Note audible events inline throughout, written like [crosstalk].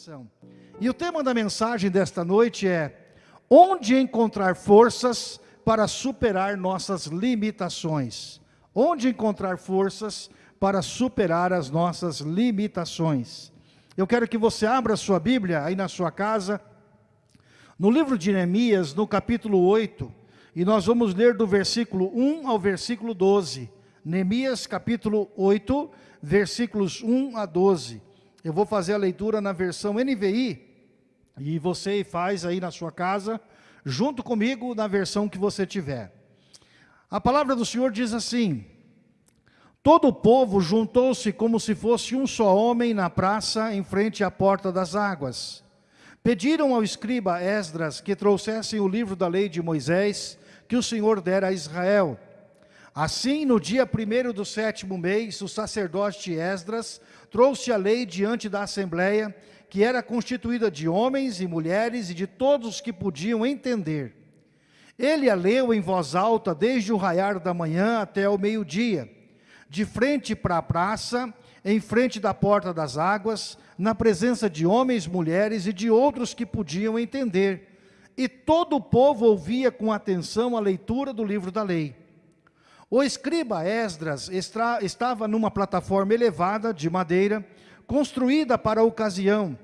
coração. E o tema da mensagem desta noite é: onde encontrar forças para superar nossas limitações? Onde encontrar forças para superar as nossas limitações? Eu quero que você abra a sua Bíblia aí na sua casa, no livro de Neemias, no capítulo 8, e nós vamos ler do versículo 1 ao versículo 12. Neemias capítulo 8, versículos 1 a 12. Eu vou fazer a leitura na versão NVI, e você faz aí na sua casa, junto comigo na versão que você tiver. A palavra do Senhor diz assim, Todo o povo juntou-se como se fosse um só homem na praça, em frente à porta das águas. Pediram ao escriba Esdras que trouxessem o livro da lei de Moisés, que o Senhor dera a Israel. Assim, no dia primeiro do sétimo mês, o sacerdote Esdras trouxe a lei diante da assembleia, que era constituída de homens e mulheres e de todos os que podiam entender. Ele a leu em voz alta desde o raiar da manhã até o meio-dia, de frente para a praça, em frente da porta das águas, na presença de homens, mulheres e de outros que podiam entender. E todo o povo ouvia com atenção a leitura do livro da lei. O escriba Esdras estava numa plataforma elevada de madeira, construída para a ocasião.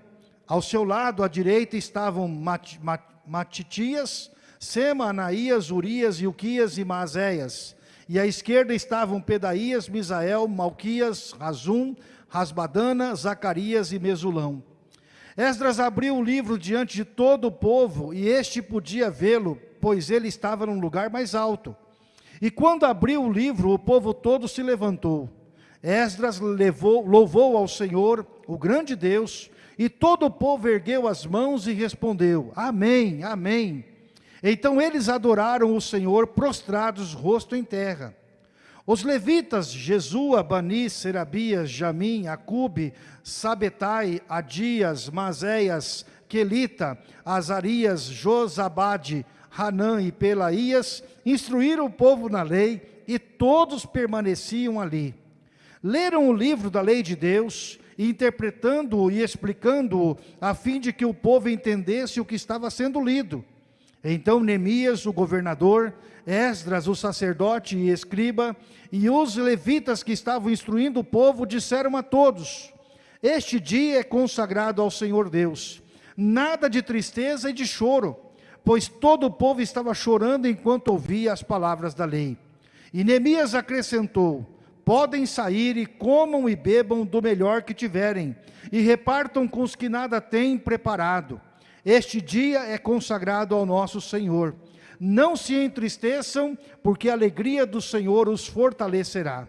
Ao seu lado, à direita, estavam Mat Mat Matitias, Sema, Anaías, Urias, Ilquias e Maazéias. E à esquerda estavam Pedaías, Misael, Malquias, Razum, Rasbadana, Zacarias e Mesulão. Esdras abriu o livro diante de todo o povo, e este podia vê-lo, pois ele estava num lugar mais alto. E quando abriu o livro, o povo todo se levantou. Esdras levou, louvou ao Senhor, o grande Deus, e todo o povo ergueu as mãos e respondeu, Amém, Amém. Então eles adoraram o Senhor, prostrados, rosto em terra. Os levitas, Jesua, Bani, Serabias, Jamim, Acube, Sabetai, Adias, Mazéias, Quelita, Azarias, Josabade, Hanã e Pelaías, instruíram o povo na lei, e todos permaneciam ali. Leram o livro da lei de Deus, interpretando-o e explicando-o, a fim de que o povo entendesse o que estava sendo lido. Então Neemias, o governador, Esdras, o sacerdote e escriba, e os levitas que estavam instruindo o povo, disseram a todos, este dia é consagrado ao Senhor Deus, nada de tristeza e de choro, pois todo o povo estava chorando enquanto ouvia as palavras da lei. E Neemias acrescentou, podem sair e comam e bebam do melhor que tiverem, e repartam com os que nada têm preparado. Este dia é consagrado ao nosso Senhor. Não se entristeçam, porque a alegria do Senhor os fortalecerá.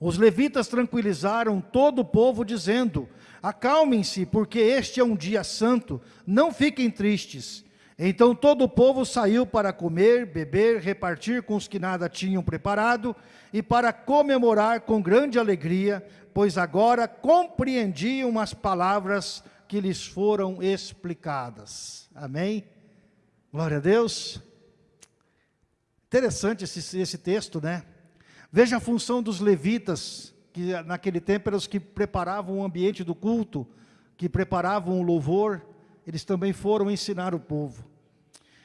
Os levitas tranquilizaram todo o povo, dizendo, acalmem-se, porque este é um dia santo, não fiquem tristes. Então todo o povo saiu para comer, beber, repartir com os que nada tinham preparado e para comemorar com grande alegria, pois agora compreendiam as palavras que lhes foram explicadas. Amém? Glória a Deus. Interessante esse, esse texto, né? Veja a função dos levitas, que naquele tempo eram os que preparavam o ambiente do culto, que preparavam o louvor, eles também foram ensinar o povo.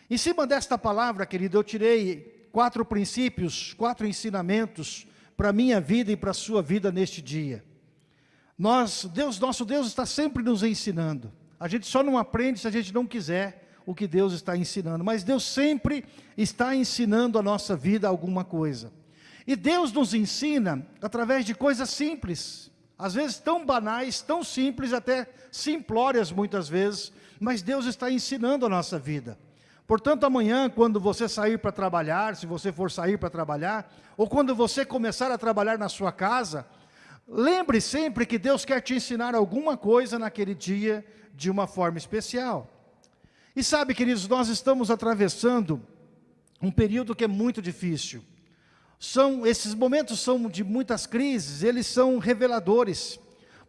Em cima desta palavra, querido, eu tirei quatro princípios, quatro ensinamentos para a minha vida e para a sua vida neste dia. Nós, Deus, nosso Deus está sempre nos ensinando. A gente só não aprende se a gente não quiser o que Deus está ensinando. Mas Deus sempre está ensinando a nossa vida alguma coisa. E Deus nos ensina através de coisas simples. Às vezes tão banais, tão simples, até simplórias muitas vezes, mas Deus está ensinando a nossa vida. Portanto, amanhã, quando você sair para trabalhar, se você for sair para trabalhar, ou quando você começar a trabalhar na sua casa, lembre sempre que Deus quer te ensinar alguma coisa naquele dia de uma forma especial. E sabe, queridos, nós estamos atravessando um período que é muito difícil. São, esses momentos são de muitas crises, eles são reveladores,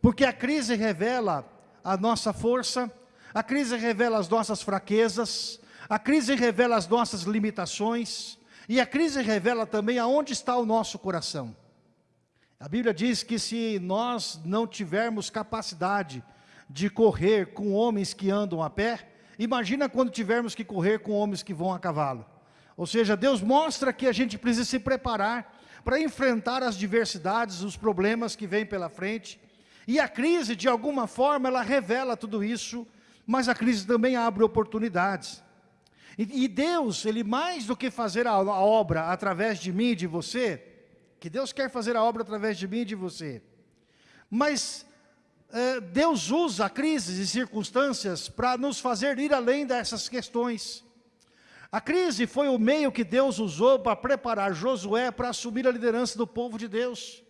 porque a crise revela a nossa força, a crise revela as nossas fraquezas, a crise revela as nossas limitações, e a crise revela também aonde está o nosso coração. A Bíblia diz que se nós não tivermos capacidade de correr com homens que andam a pé, imagina quando tivermos que correr com homens que vão a cavalo. Ou seja, Deus mostra que a gente precisa se preparar para enfrentar as diversidades, os problemas que vêm pela frente. E a crise, de alguma forma, ela revela tudo isso, mas a crise também abre oportunidades. E, e Deus, Ele mais do que fazer a, a obra através de mim e de você, que Deus quer fazer a obra através de mim e de você, mas é, Deus usa crises e circunstâncias para nos fazer ir além dessas questões. A crise foi o meio que Deus usou para preparar Josué para assumir a liderança do povo de Deus.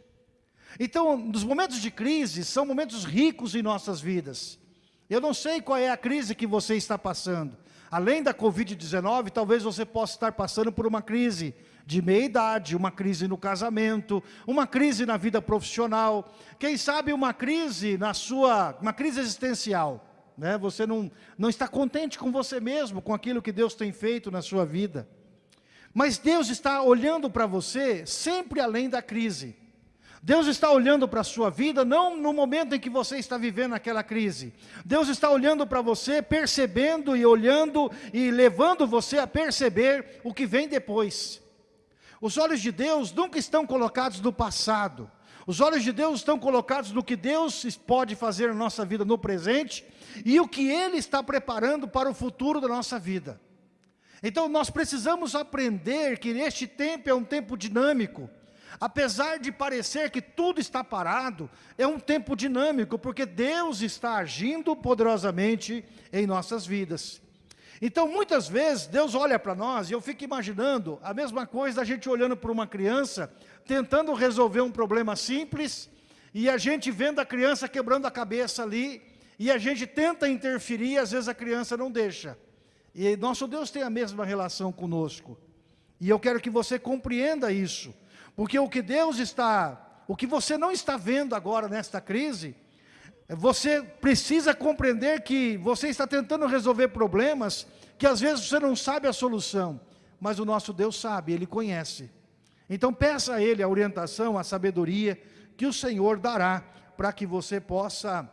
Então, nos momentos de crise, são momentos ricos em nossas vidas. Eu não sei qual é a crise que você está passando. Além da Covid-19, talvez você possa estar passando por uma crise de meia-idade, uma crise no casamento, uma crise na vida profissional, quem sabe uma crise na sua, uma crise existencial né? você não, não está contente com você mesmo, com aquilo que Deus tem feito na sua vida. Mas Deus está olhando para você sempre além da crise. Deus está olhando para a sua vida, não no momento em que você está vivendo aquela crise. Deus está olhando para você, percebendo e olhando e levando você a perceber o que vem depois. Os olhos de Deus nunca estão colocados no passado. Os olhos de Deus estão colocados no que Deus pode fazer na nossa vida no presente e o que Ele está preparando para o futuro da nossa vida. Então nós precisamos aprender que este tempo é um tempo dinâmico, apesar de parecer que tudo está parado, é um tempo dinâmico, porque Deus está agindo poderosamente em nossas vidas. Então muitas vezes Deus olha para nós e eu fico imaginando a mesma coisa da gente olhando para uma criança, tentando resolver um problema simples, e a gente vendo a criança quebrando a cabeça ali, e a gente tenta interferir e às vezes a criança não deixa. E nosso Deus tem a mesma relação conosco. E eu quero que você compreenda isso. Porque o que Deus está, o que você não está vendo agora nesta crise, você precisa compreender que você está tentando resolver problemas que às vezes você não sabe a solução, mas o nosso Deus sabe, Ele conhece. Então peça a Ele a orientação, a sabedoria que o Senhor dará para que você possa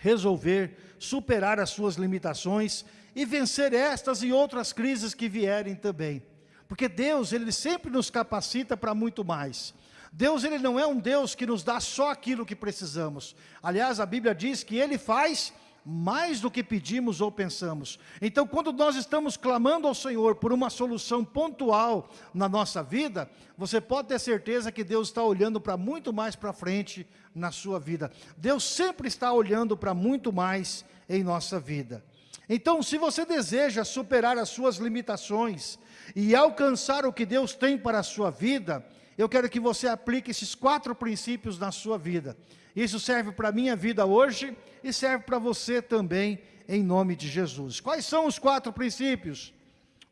resolver, superar as suas limitações e vencer estas e outras crises que vierem também. Porque Deus, Ele sempre nos capacita para muito mais. Deus, Ele não é um Deus que nos dá só aquilo que precisamos. Aliás, a Bíblia diz que Ele faz mais do que pedimos ou pensamos. Então, quando nós estamos clamando ao Senhor por uma solução pontual na nossa vida, você pode ter certeza que Deus está olhando para muito mais para frente na sua vida. Deus sempre está olhando para muito mais em nossa vida. Então, se você deseja superar as suas limitações e alcançar o que Deus tem para a sua vida, eu quero que você aplique esses quatro princípios na sua vida. Isso serve para a minha vida hoje e serve para você também, em nome de Jesus. Quais são os quatro princípios?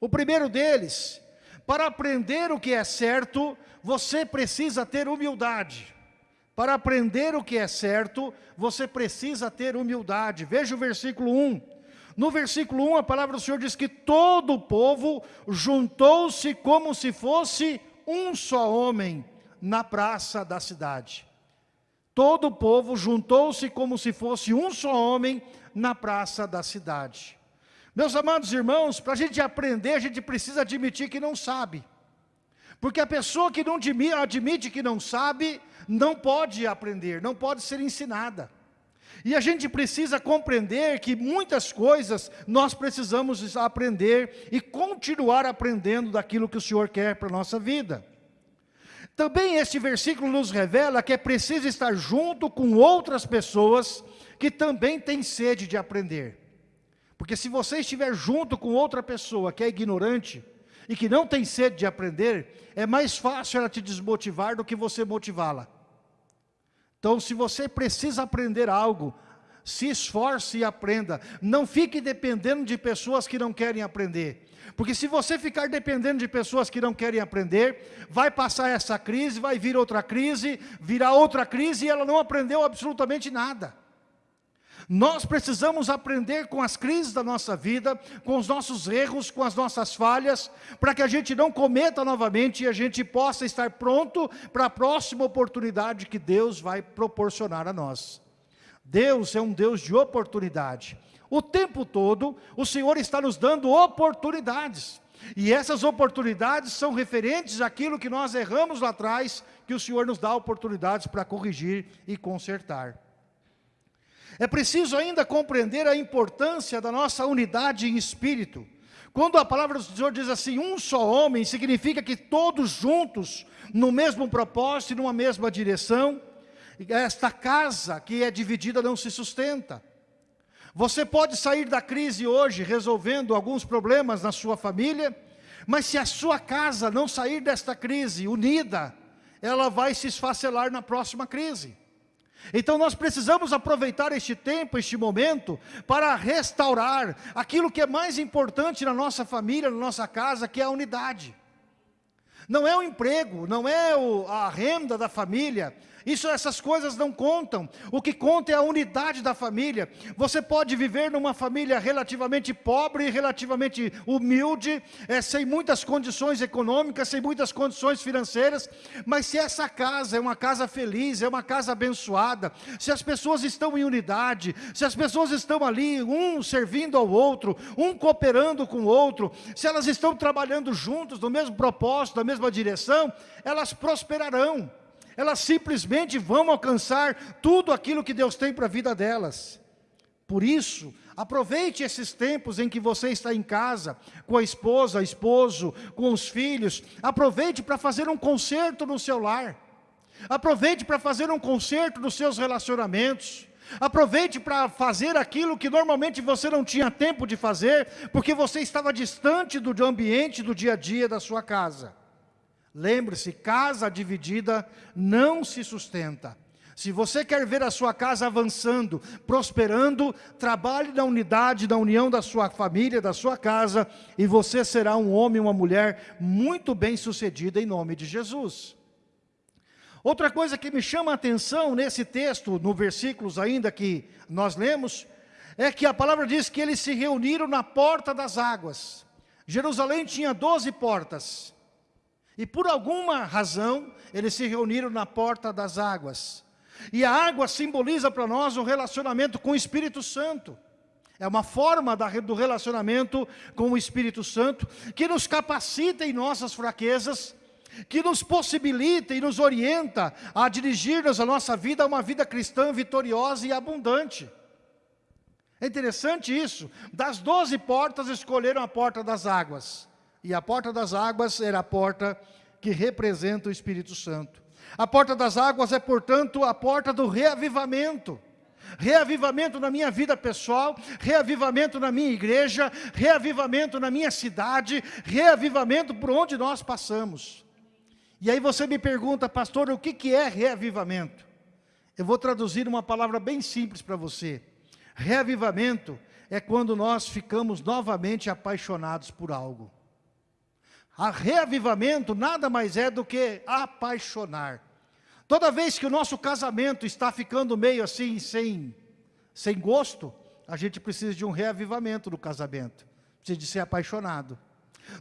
O primeiro deles, para aprender o que é certo, você precisa ter humildade. Para aprender o que é certo, você precisa ter humildade. Veja o versículo 1. No versículo 1, a palavra do Senhor diz que todo o povo juntou-se como se fosse um só homem na praça da cidade. Todo o povo juntou-se como se fosse um só homem na praça da cidade. Meus amados irmãos, para a gente aprender, a gente precisa admitir que não sabe. Porque a pessoa que não admite que não sabe, não pode aprender, não pode ser ensinada. E a gente precisa compreender que muitas coisas nós precisamos aprender e continuar aprendendo daquilo que o Senhor quer para a nossa vida. Também este versículo nos revela que é preciso estar junto com outras pessoas que também têm sede de aprender. Porque se você estiver junto com outra pessoa que é ignorante e que não tem sede de aprender, é mais fácil ela te desmotivar do que você motivá-la. Então, se você precisa aprender algo, se esforce e aprenda. Não fique dependendo de pessoas que não querem aprender. Porque se você ficar dependendo de pessoas que não querem aprender, vai passar essa crise, vai vir outra crise, virá outra crise e ela não aprendeu absolutamente nada. Nós precisamos aprender com as crises da nossa vida, com os nossos erros, com as nossas falhas, para que a gente não cometa novamente e a gente possa estar pronto para a próxima oportunidade que Deus vai proporcionar a nós. Deus é um Deus de oportunidade. O tempo todo, o Senhor está nos dando oportunidades. E essas oportunidades são referentes àquilo que nós erramos lá atrás, que o Senhor nos dá oportunidades para corrigir e consertar. É preciso ainda compreender a importância da nossa unidade em espírito. Quando a palavra do Senhor diz assim, um só homem, significa que todos juntos, no mesmo propósito e numa mesma direção, esta casa que é dividida não se sustenta. Você pode sair da crise hoje resolvendo alguns problemas na sua família, mas se a sua casa não sair desta crise unida, ela vai se esfacelar na próxima crise. Então nós precisamos aproveitar este tempo, este momento, para restaurar aquilo que é mais importante na nossa família, na nossa casa, que é a unidade. Não é o emprego, não é o, a renda da família, isso, essas coisas não contam. O que conta é a unidade da família. Você pode viver numa família relativamente pobre, relativamente humilde, é, sem muitas condições econômicas, sem muitas condições financeiras, mas se essa casa é uma casa feliz, é uma casa abençoada, se as pessoas estão em unidade, se as pessoas estão ali, um servindo ao outro, um cooperando com o outro, se elas estão trabalhando juntos no mesmo propósito, na mesma direção, elas prosperarão elas simplesmente vão alcançar tudo aquilo que Deus tem para a vida delas. Por isso, aproveite esses tempos em que você está em casa, com a esposa, esposo, com os filhos, aproveite para fazer um conserto no seu lar, aproveite para fazer um conserto nos seus relacionamentos, aproveite para fazer aquilo que normalmente você não tinha tempo de fazer, porque você estava distante do ambiente do dia a dia da sua casa. Lembre-se, casa dividida não se sustenta. Se você quer ver a sua casa avançando, prosperando, trabalhe na unidade, na união da sua família, da sua casa, e você será um homem, uma mulher muito bem sucedida em nome de Jesus. Outra coisa que me chama a atenção nesse texto, no versículos ainda que nós lemos, é que a palavra diz que eles se reuniram na porta das águas. Jerusalém tinha doze portas. E por alguma razão, eles se reuniram na porta das águas. E a água simboliza para nós um relacionamento com o Espírito Santo. É uma forma do relacionamento com o Espírito Santo que nos capacita em nossas fraquezas, que nos possibilita e nos orienta a dirigir-nos a nossa vida a uma vida cristã vitoriosa e abundante. É interessante isso. Das doze portas, escolheram a porta das águas. E a porta das águas era a porta que representa o Espírito Santo. A porta das águas é, portanto, a porta do reavivamento. Reavivamento na minha vida pessoal, reavivamento na minha igreja, reavivamento na minha cidade, reavivamento por onde nós passamos. E aí você me pergunta, pastor, o que, que é reavivamento? Eu vou traduzir uma palavra bem simples para você. Reavivamento é quando nós ficamos novamente apaixonados por algo. A reavivamento nada mais é do que apaixonar. Toda vez que o nosso casamento está ficando meio assim, sem, sem gosto, a gente precisa de um reavivamento no casamento. Precisa de ser apaixonado.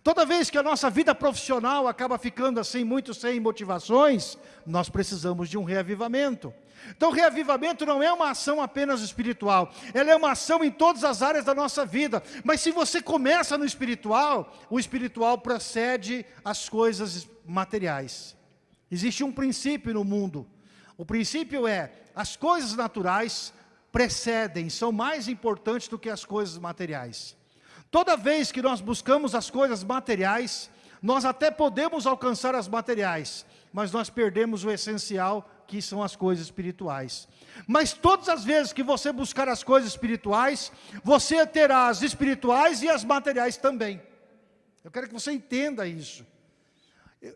Toda vez que a nossa vida profissional acaba ficando assim, muito sem motivações, nós precisamos de um reavivamento. Então, reavivamento não é uma ação apenas espiritual, ela é uma ação em todas as áreas da nossa vida. Mas se você começa no espiritual, o espiritual precede as coisas materiais. Existe um princípio no mundo. O princípio é, as coisas naturais precedem, são mais importantes do que as coisas materiais. Toda vez que nós buscamos as coisas materiais, nós até podemos alcançar as materiais, mas nós perdemos o essencial, que são as coisas espirituais. Mas todas as vezes que você buscar as coisas espirituais, você terá as espirituais e as materiais também. Eu quero que você entenda isso.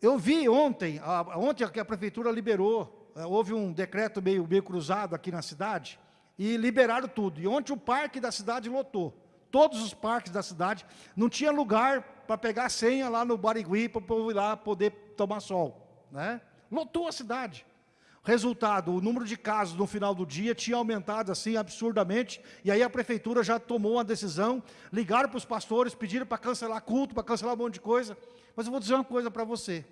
Eu vi ontem, ontem que a prefeitura liberou, eh, houve um decreto meio, meio cruzado aqui na cidade, e liberaram tudo. E ontem o parque da cidade lotou todos os parques da cidade, não tinha lugar para pegar senha lá no Barigui, para o povo ir lá poder tomar sol. Né? Lotou a cidade. Resultado, o número de casos no final do dia tinha aumentado assim absurdamente, e aí a prefeitura já tomou uma decisão, ligaram para os pastores, pediram para cancelar culto, para cancelar um monte de coisa. Mas eu vou dizer uma coisa para você.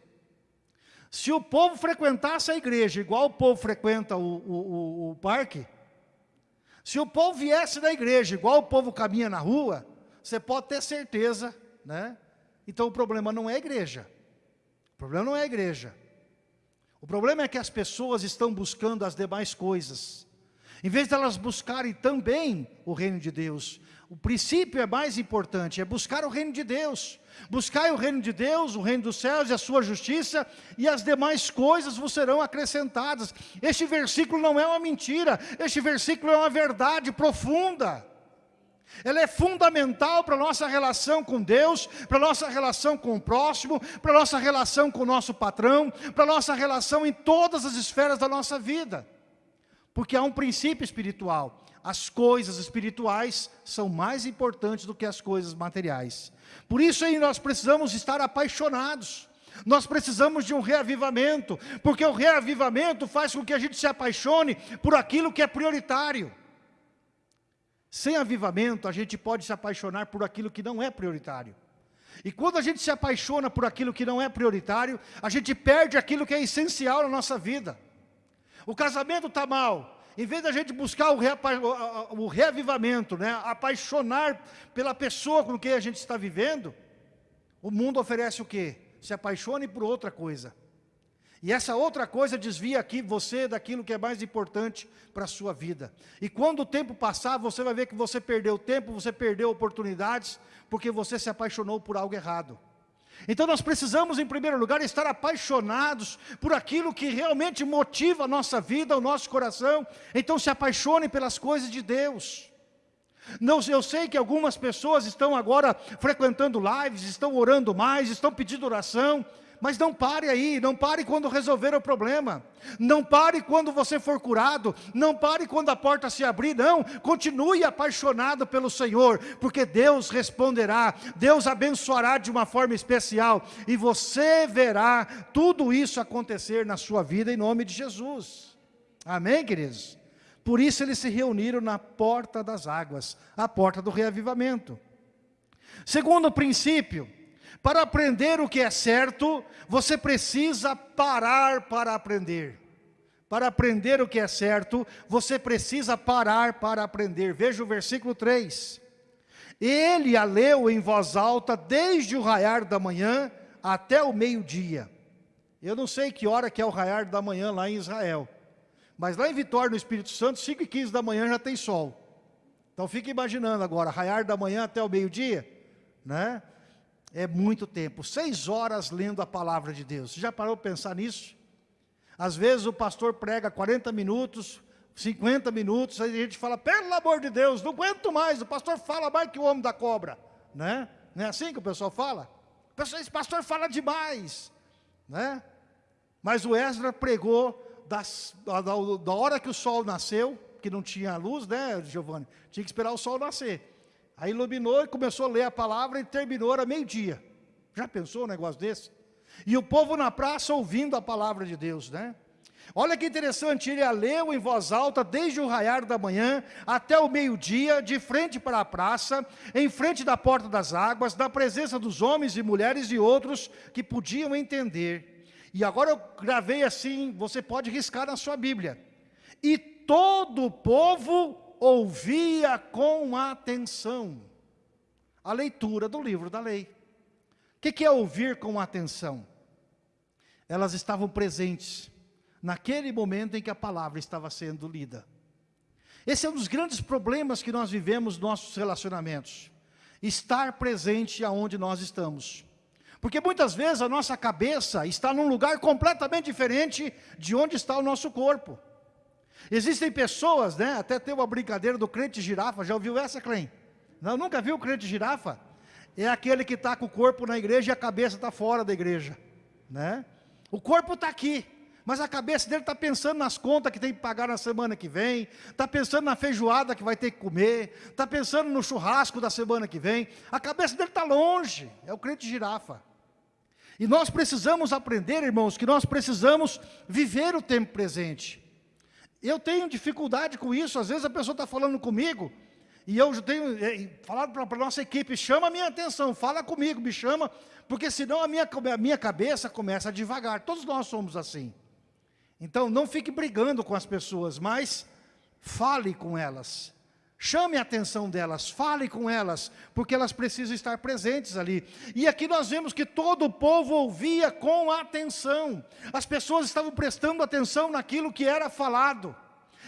Se o povo frequentasse a igreja, igual o povo frequenta o, o, o, o parque, Se o povo viesse da igreja, igual o povo caminha na rua, você pode ter certeza, né? Então o problema não é a igreja. O problema não é a igreja. O problema é que as pessoas estão buscando as demais coisas. Em vez de elas buscarem também o reino de Deus, o princípio é mais importante, é buscar o reino de Deus. Buscai o reino de Deus, o reino dos céus e a sua justiça, e as demais coisas vos serão acrescentadas. Este versículo não é uma mentira, este versículo é uma verdade profunda. Ela é fundamental para a nossa relação com Deus, para a nossa relação com o próximo, para a nossa relação com o nosso patrão, para a nossa relação em todas as esferas da nossa vida. Porque há um princípio espiritual. As coisas espirituais são mais importantes do que as coisas materiais. Por isso aí nós precisamos estar apaixonados. Nós precisamos de um reavivamento, porque o reavivamento faz com que a gente se apaixone por aquilo que é prioritário. Sem avivamento, a gente pode se apaixonar por aquilo que não é prioritário. E quando a gente se apaixona por aquilo que não é prioritário, a gente perde aquilo que é essencial na nossa vida. O casamento está mal. Em vez da gente buscar o, o reavivamento, né, apaixonar pela pessoa com quem a gente está vivendo, o mundo oferece o quê? Se apaixone por outra coisa. E essa outra coisa desvia aqui você daquilo que é mais importante para a sua vida. E quando o tempo passar, você vai ver que você perdeu tempo, você perdeu oportunidades, porque você se apaixonou por algo errado. Então nós precisamos, em primeiro lugar, estar apaixonados por aquilo que realmente motiva a nossa vida, o nosso coração. Então se apaixone pelas coisas de Deus. Não, eu sei que algumas pessoas estão agora frequentando lives, estão orando mais, estão pedindo oração, mas não pare aí, não pare quando resolver o problema. Não pare quando você for curado, não pare quando a porta se abrir, não. Continue apaixonado pelo Senhor, porque Deus responderá, Deus abençoará de uma forma especial, e você verá tudo isso acontecer na sua vida em nome de Jesus. Amém, queridos? Por isso eles se reuniram na porta das águas, a porta do reavivamento. Segundo princípio, para aprender o que é certo, você precisa parar para aprender. Para aprender o que é certo, você precisa parar para aprender. Veja o versículo 3. Ele a leu em voz alta desde o raiar da manhã até o meio-dia. Eu não sei que hora que é o raiar da manhã lá em Israel. Mas lá em Vitória, no Espírito Santo, 5 e 15 da manhã já tem sol. Então fique imaginando agora, raiar da manhã até o meio-dia, né? É muito tempo, seis horas lendo a palavra de Deus. Você já parou para pensar nisso? Às vezes o pastor prega 40 minutos, 50 minutos, aí a gente fala, pelo amor de Deus, não aguento mais, o pastor fala mais que o homem da cobra, né? Não é assim que o pessoal fala? Esse pastor fala demais, né? Mas o Ezra pregou das, da, da hora que o sol nasceu, que não tinha luz, né, Giovanni? Tinha que esperar o sol nascer. Aí iluminou e começou a ler a palavra e terminou, era meio-dia. Já pensou um negócio desse? E o povo na praça ouvindo a palavra de Deus, né? Olha que interessante, ele a leu em voz alta desde o raiar da manhã até o meio-dia, de frente para a praça, em frente da porta das águas, na presença dos homens e mulheres e outros que podiam entender. E agora eu gravei assim, você pode riscar na sua Bíblia. E todo o povo ouvia com atenção a leitura do livro da lei. O que é ouvir com atenção? Elas estavam presentes naquele momento em que a palavra estava sendo lida. Esse é um dos grandes problemas que nós vivemos nos nossos relacionamentos. Estar presente aonde nós estamos. Porque muitas vezes a nossa cabeça está num lugar completamente diferente de onde está o nosso corpo. Existem pessoas, né? Até tem uma brincadeira do crente girafa. Já ouviu essa, Clem? Não, nunca viu o crente girafa? É aquele que está com o corpo na igreja e a cabeça está fora da igreja, né? O corpo está aqui, mas a cabeça dele está pensando nas contas que tem que pagar na semana que vem, está pensando na feijoada que vai ter que comer, está pensando no churrasco da semana que vem. A cabeça dele está longe, é o crente girafa. E nós precisamos aprender, irmãos, que nós precisamos viver o tempo presente. Eu tenho dificuldade com isso, às vezes a pessoa está falando comigo, e eu tenho é, falado para a nossa equipe, chama a minha atenção, fala comigo, me chama, porque senão a minha, a minha cabeça começa a devagar, todos nós somos assim. Então não fique brigando com as pessoas, mas fale com elas, Chame a atenção delas, fale com elas, porque elas precisam estar presentes ali. E aqui nós vemos que todo o povo ouvia com atenção. As pessoas estavam prestando atenção naquilo que era falado.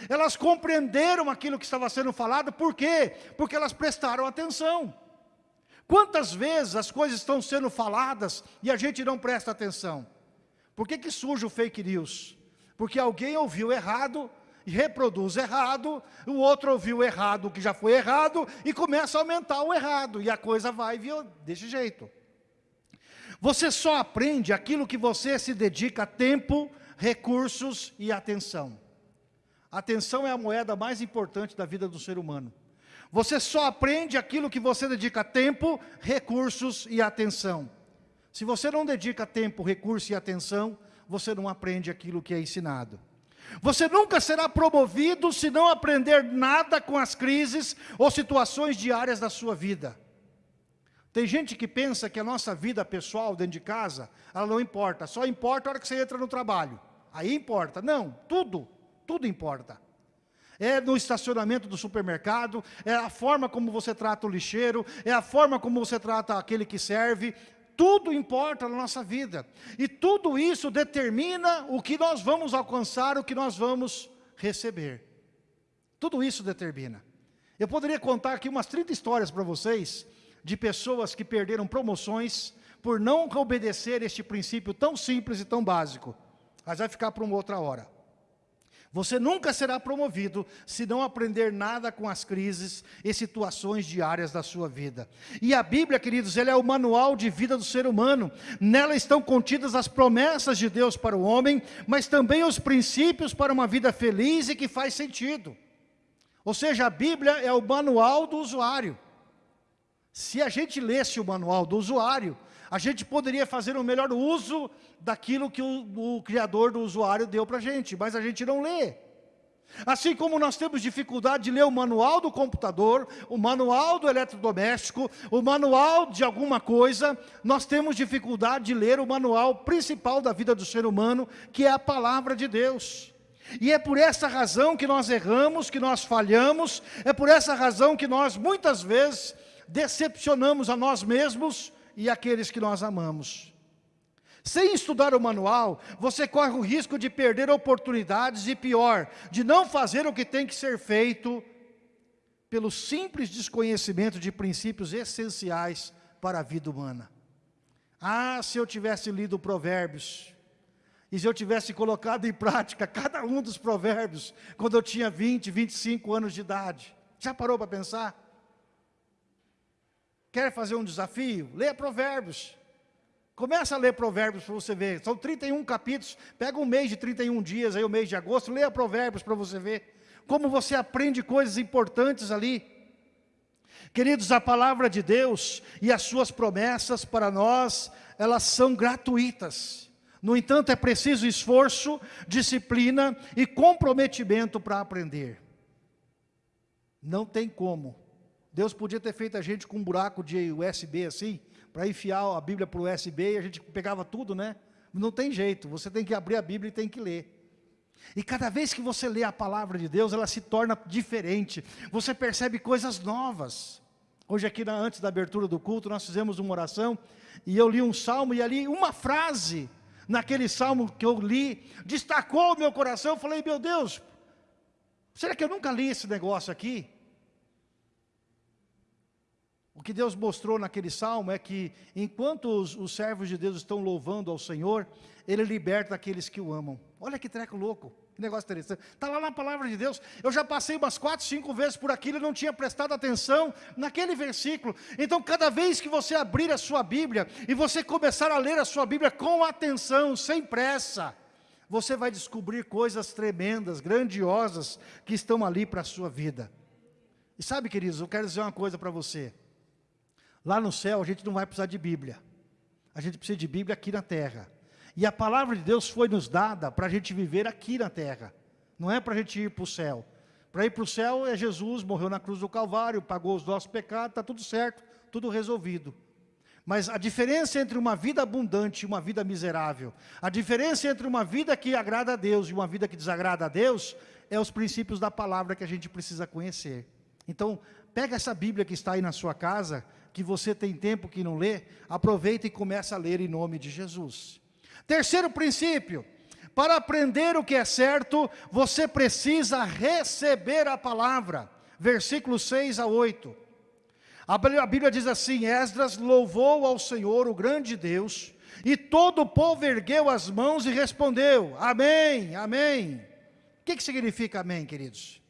Elas compreenderam aquilo que estava sendo falado, por quê? Porque elas prestaram atenção. Quantas vezes as coisas estão sendo faladas e a gente não presta atenção? Por que, que surge o fake news? Porque alguém ouviu errado reproduz errado, o outro ouviu errado o que já foi errado, e começa a aumentar o errado, e a coisa vai desse jeito. Você só aprende aquilo que você se dedica tempo, recursos e atenção. Atenção é a moeda mais importante da vida do ser humano. Você só aprende aquilo que você dedica tempo, recursos e atenção. Se você não dedica tempo, recurso e atenção, você não aprende aquilo que é ensinado. Você nunca será promovido se não aprender nada com as crises ou situações diárias da sua vida. Tem gente que pensa que a nossa vida pessoal dentro de casa, ela não importa, só importa a hora que você entra no trabalho. Aí importa. Não, tudo, tudo importa. É no estacionamento do supermercado, é a forma como você trata o lixeiro, é a forma como você trata aquele que serve, tudo importa na nossa vida. E tudo isso determina o que nós vamos alcançar, o que nós vamos receber. Tudo isso determina. Eu poderia contar aqui umas 30 histórias para vocês, de pessoas que perderam promoções, por não obedecer este princípio tão simples e tão básico. Mas vai ficar para uma outra hora. Você nunca será promovido se não aprender nada com as crises e situações diárias da sua vida. E a Bíblia, queridos, ela é o manual de vida do ser humano. Nela estão contidas as promessas de Deus para o homem, mas também os princípios para uma vida feliz e que faz sentido. Ou seja, a Bíblia é o manual do usuário. Se a gente lesse o manual do usuário, a gente poderia fazer o um melhor uso daquilo que o, o criador do usuário deu para a gente, mas a gente não lê. Assim como nós temos dificuldade de ler o manual do computador, o manual do eletrodoméstico, o manual de alguma coisa, nós temos dificuldade de ler o manual principal da vida do ser humano, que é a palavra de Deus. E é por essa razão que nós erramos, que nós falhamos, é por essa razão que nós muitas vezes decepcionamos a nós mesmos e aqueles que nós amamos. Sem estudar o manual, você corre o risco de perder oportunidades e pior, de não fazer o que tem que ser feito pelo simples desconhecimento de princípios essenciais para a vida humana. Ah, se eu tivesse lido provérbios, e se eu tivesse colocado em prática cada um dos provérbios, quando eu tinha 20, 25 anos de idade. Já parou para pensar? Quer fazer um desafio? Leia provérbios. Começa a ler provérbios para você ver. São 31 capítulos. Pega um mês de 31 dias, aí o mês de agosto, leia provérbios para você ver. Como você aprende coisas importantes ali. Queridos, a palavra de Deus e as suas promessas para nós, elas são gratuitas. No entanto, é preciso esforço, disciplina e comprometimento para aprender. Não tem como Deus podia ter feito a gente com um buraco de USB assim, para enfiar a Bíblia para o USB e a gente pegava tudo, né? Não tem jeito, você tem que abrir a Bíblia e tem que ler. E cada vez que você lê a palavra de Deus, ela se torna diferente. Você percebe coisas novas. Hoje aqui, antes da abertura do culto, nós fizemos uma oração, e eu li um salmo, e ali uma frase, naquele salmo que eu li, destacou o meu coração, eu falei, meu Deus, será que eu nunca li esse negócio aqui? O que Deus mostrou naquele salmo é que, enquanto os, os, servos de Deus estão louvando ao Senhor, Ele liberta aqueles que o amam. Olha que treco louco, que negócio interessante. Está lá na palavra de Deus. Eu já passei umas quatro, cinco vezes por aquilo e não tinha prestado atenção naquele versículo. Então, cada vez que você abrir a sua Bíblia e você começar a ler a sua Bíblia com atenção, sem pressa, você vai descobrir coisas tremendas, grandiosas, que estão ali para a sua vida. E sabe, queridos, eu quero dizer uma coisa para você. Lá no céu a gente não vai precisar de Bíblia. A gente precisa de Bíblia aqui na terra. E a palavra de Deus foi nos dada para a gente viver aqui na terra. Não é para a gente ir para o céu. Para ir para o céu é Jesus, morreu na cruz do Calvário, pagou os nossos pecados, está tudo certo, tudo resolvido. Mas a diferença entre uma vida abundante e uma vida miserável, a diferença entre uma vida que agrada a Deus e uma vida que desagrada a Deus, é os princípios da palavra que a gente precisa conhecer. Então, pega essa Bíblia que está aí na sua casa, que você tem tempo que não lê, aproveita e começa a ler em nome de Jesus. Terceiro princípio, para aprender o que é certo, você precisa receber a palavra. Versículos 6 a 8. A Bíblia diz assim, Esdras louvou ao Senhor, o grande Deus, e todo o povo ergueu as mãos e respondeu, amém, amém. O que, que significa amém, queridos?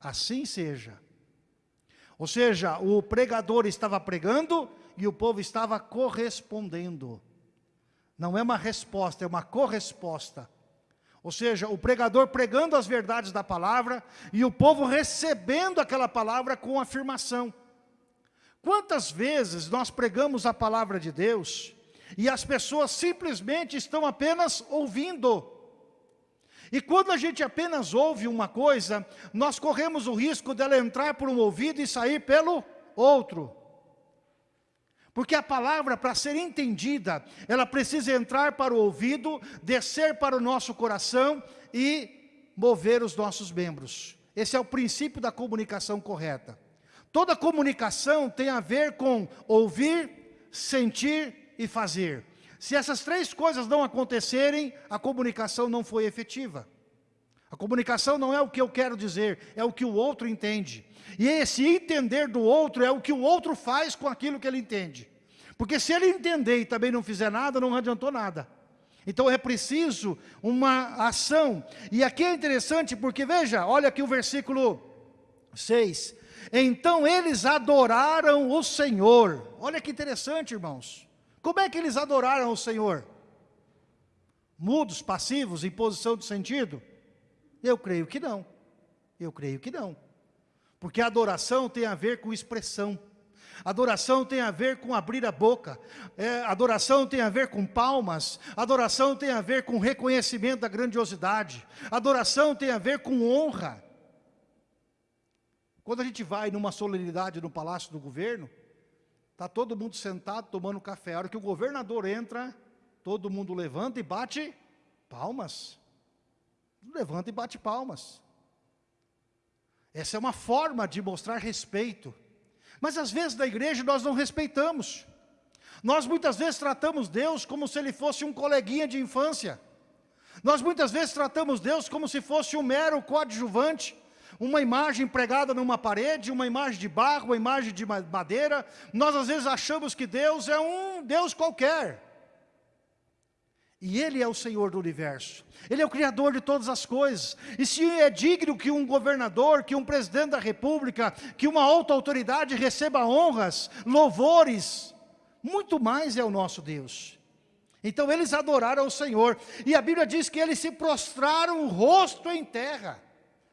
Assim seja. Ou seja, o pregador estava pregando e o povo estava correspondendo. Não é uma resposta, é uma corresposta. Ou seja, o pregador pregando as verdades da palavra e o povo recebendo aquela palavra com afirmação. Quantas vezes nós pregamos a palavra de Deus e as pessoas simplesmente estão apenas ouvindo. E quando a gente apenas ouve uma coisa, nós corremos o risco dela entrar por um ouvido e sair pelo outro. Porque a palavra, para ser entendida, ela precisa entrar para o ouvido, descer para o nosso coração e mover os nossos membros. Esse é o princípio da comunicação correta. Toda comunicação tem a ver com ouvir, sentir e fazer. Se essas três coisas não acontecerem, a comunicação não foi efetiva. A comunicação não é o que eu quero dizer, é o que o outro entende. E esse entender do outro é o que o outro faz com aquilo que ele entende. Porque se ele entender e também não fizer nada, não adiantou nada. Então é preciso uma ação. E aqui é interessante porque, veja, olha aqui o versículo 6. Então eles adoraram o Senhor. Olha que interessante, irmãos. Como é que eles adoraram o Senhor? Mudos, passivos, em posição de sentido? Eu creio que não. Eu creio que não. Porque adoração tem a ver com expressão. Adoração tem a ver com abrir a boca. É, adoração tem a ver com palmas. Adoração tem a ver com reconhecimento da grandiosidade. Adoração tem a ver com honra. Quando a gente vai numa solenidade no Palácio do Governo, está todo mundo sentado tomando café. A hora que o governador entra, todo mundo levanta e bate palmas levanta e bate palmas. Essa é uma forma de mostrar respeito. Mas às vezes na igreja nós não respeitamos. Nós muitas vezes tratamos Deus como se ele fosse um coleguinha de infância. Nós muitas vezes tratamos Deus como se fosse um mero coadjuvante, uma imagem pregada numa parede, uma imagem de barro, uma imagem de madeira. Nós às vezes achamos que Deus é um Deus qualquer. E Ele é o Senhor do universo. Ele é o Criador de todas as coisas. E se é digno que um governador, que um presidente da república, que uma alta autoridade receba honras, louvores, muito mais é o nosso Deus. Então eles adoraram o Senhor. E a Bíblia diz que eles se prostraram o rosto em terra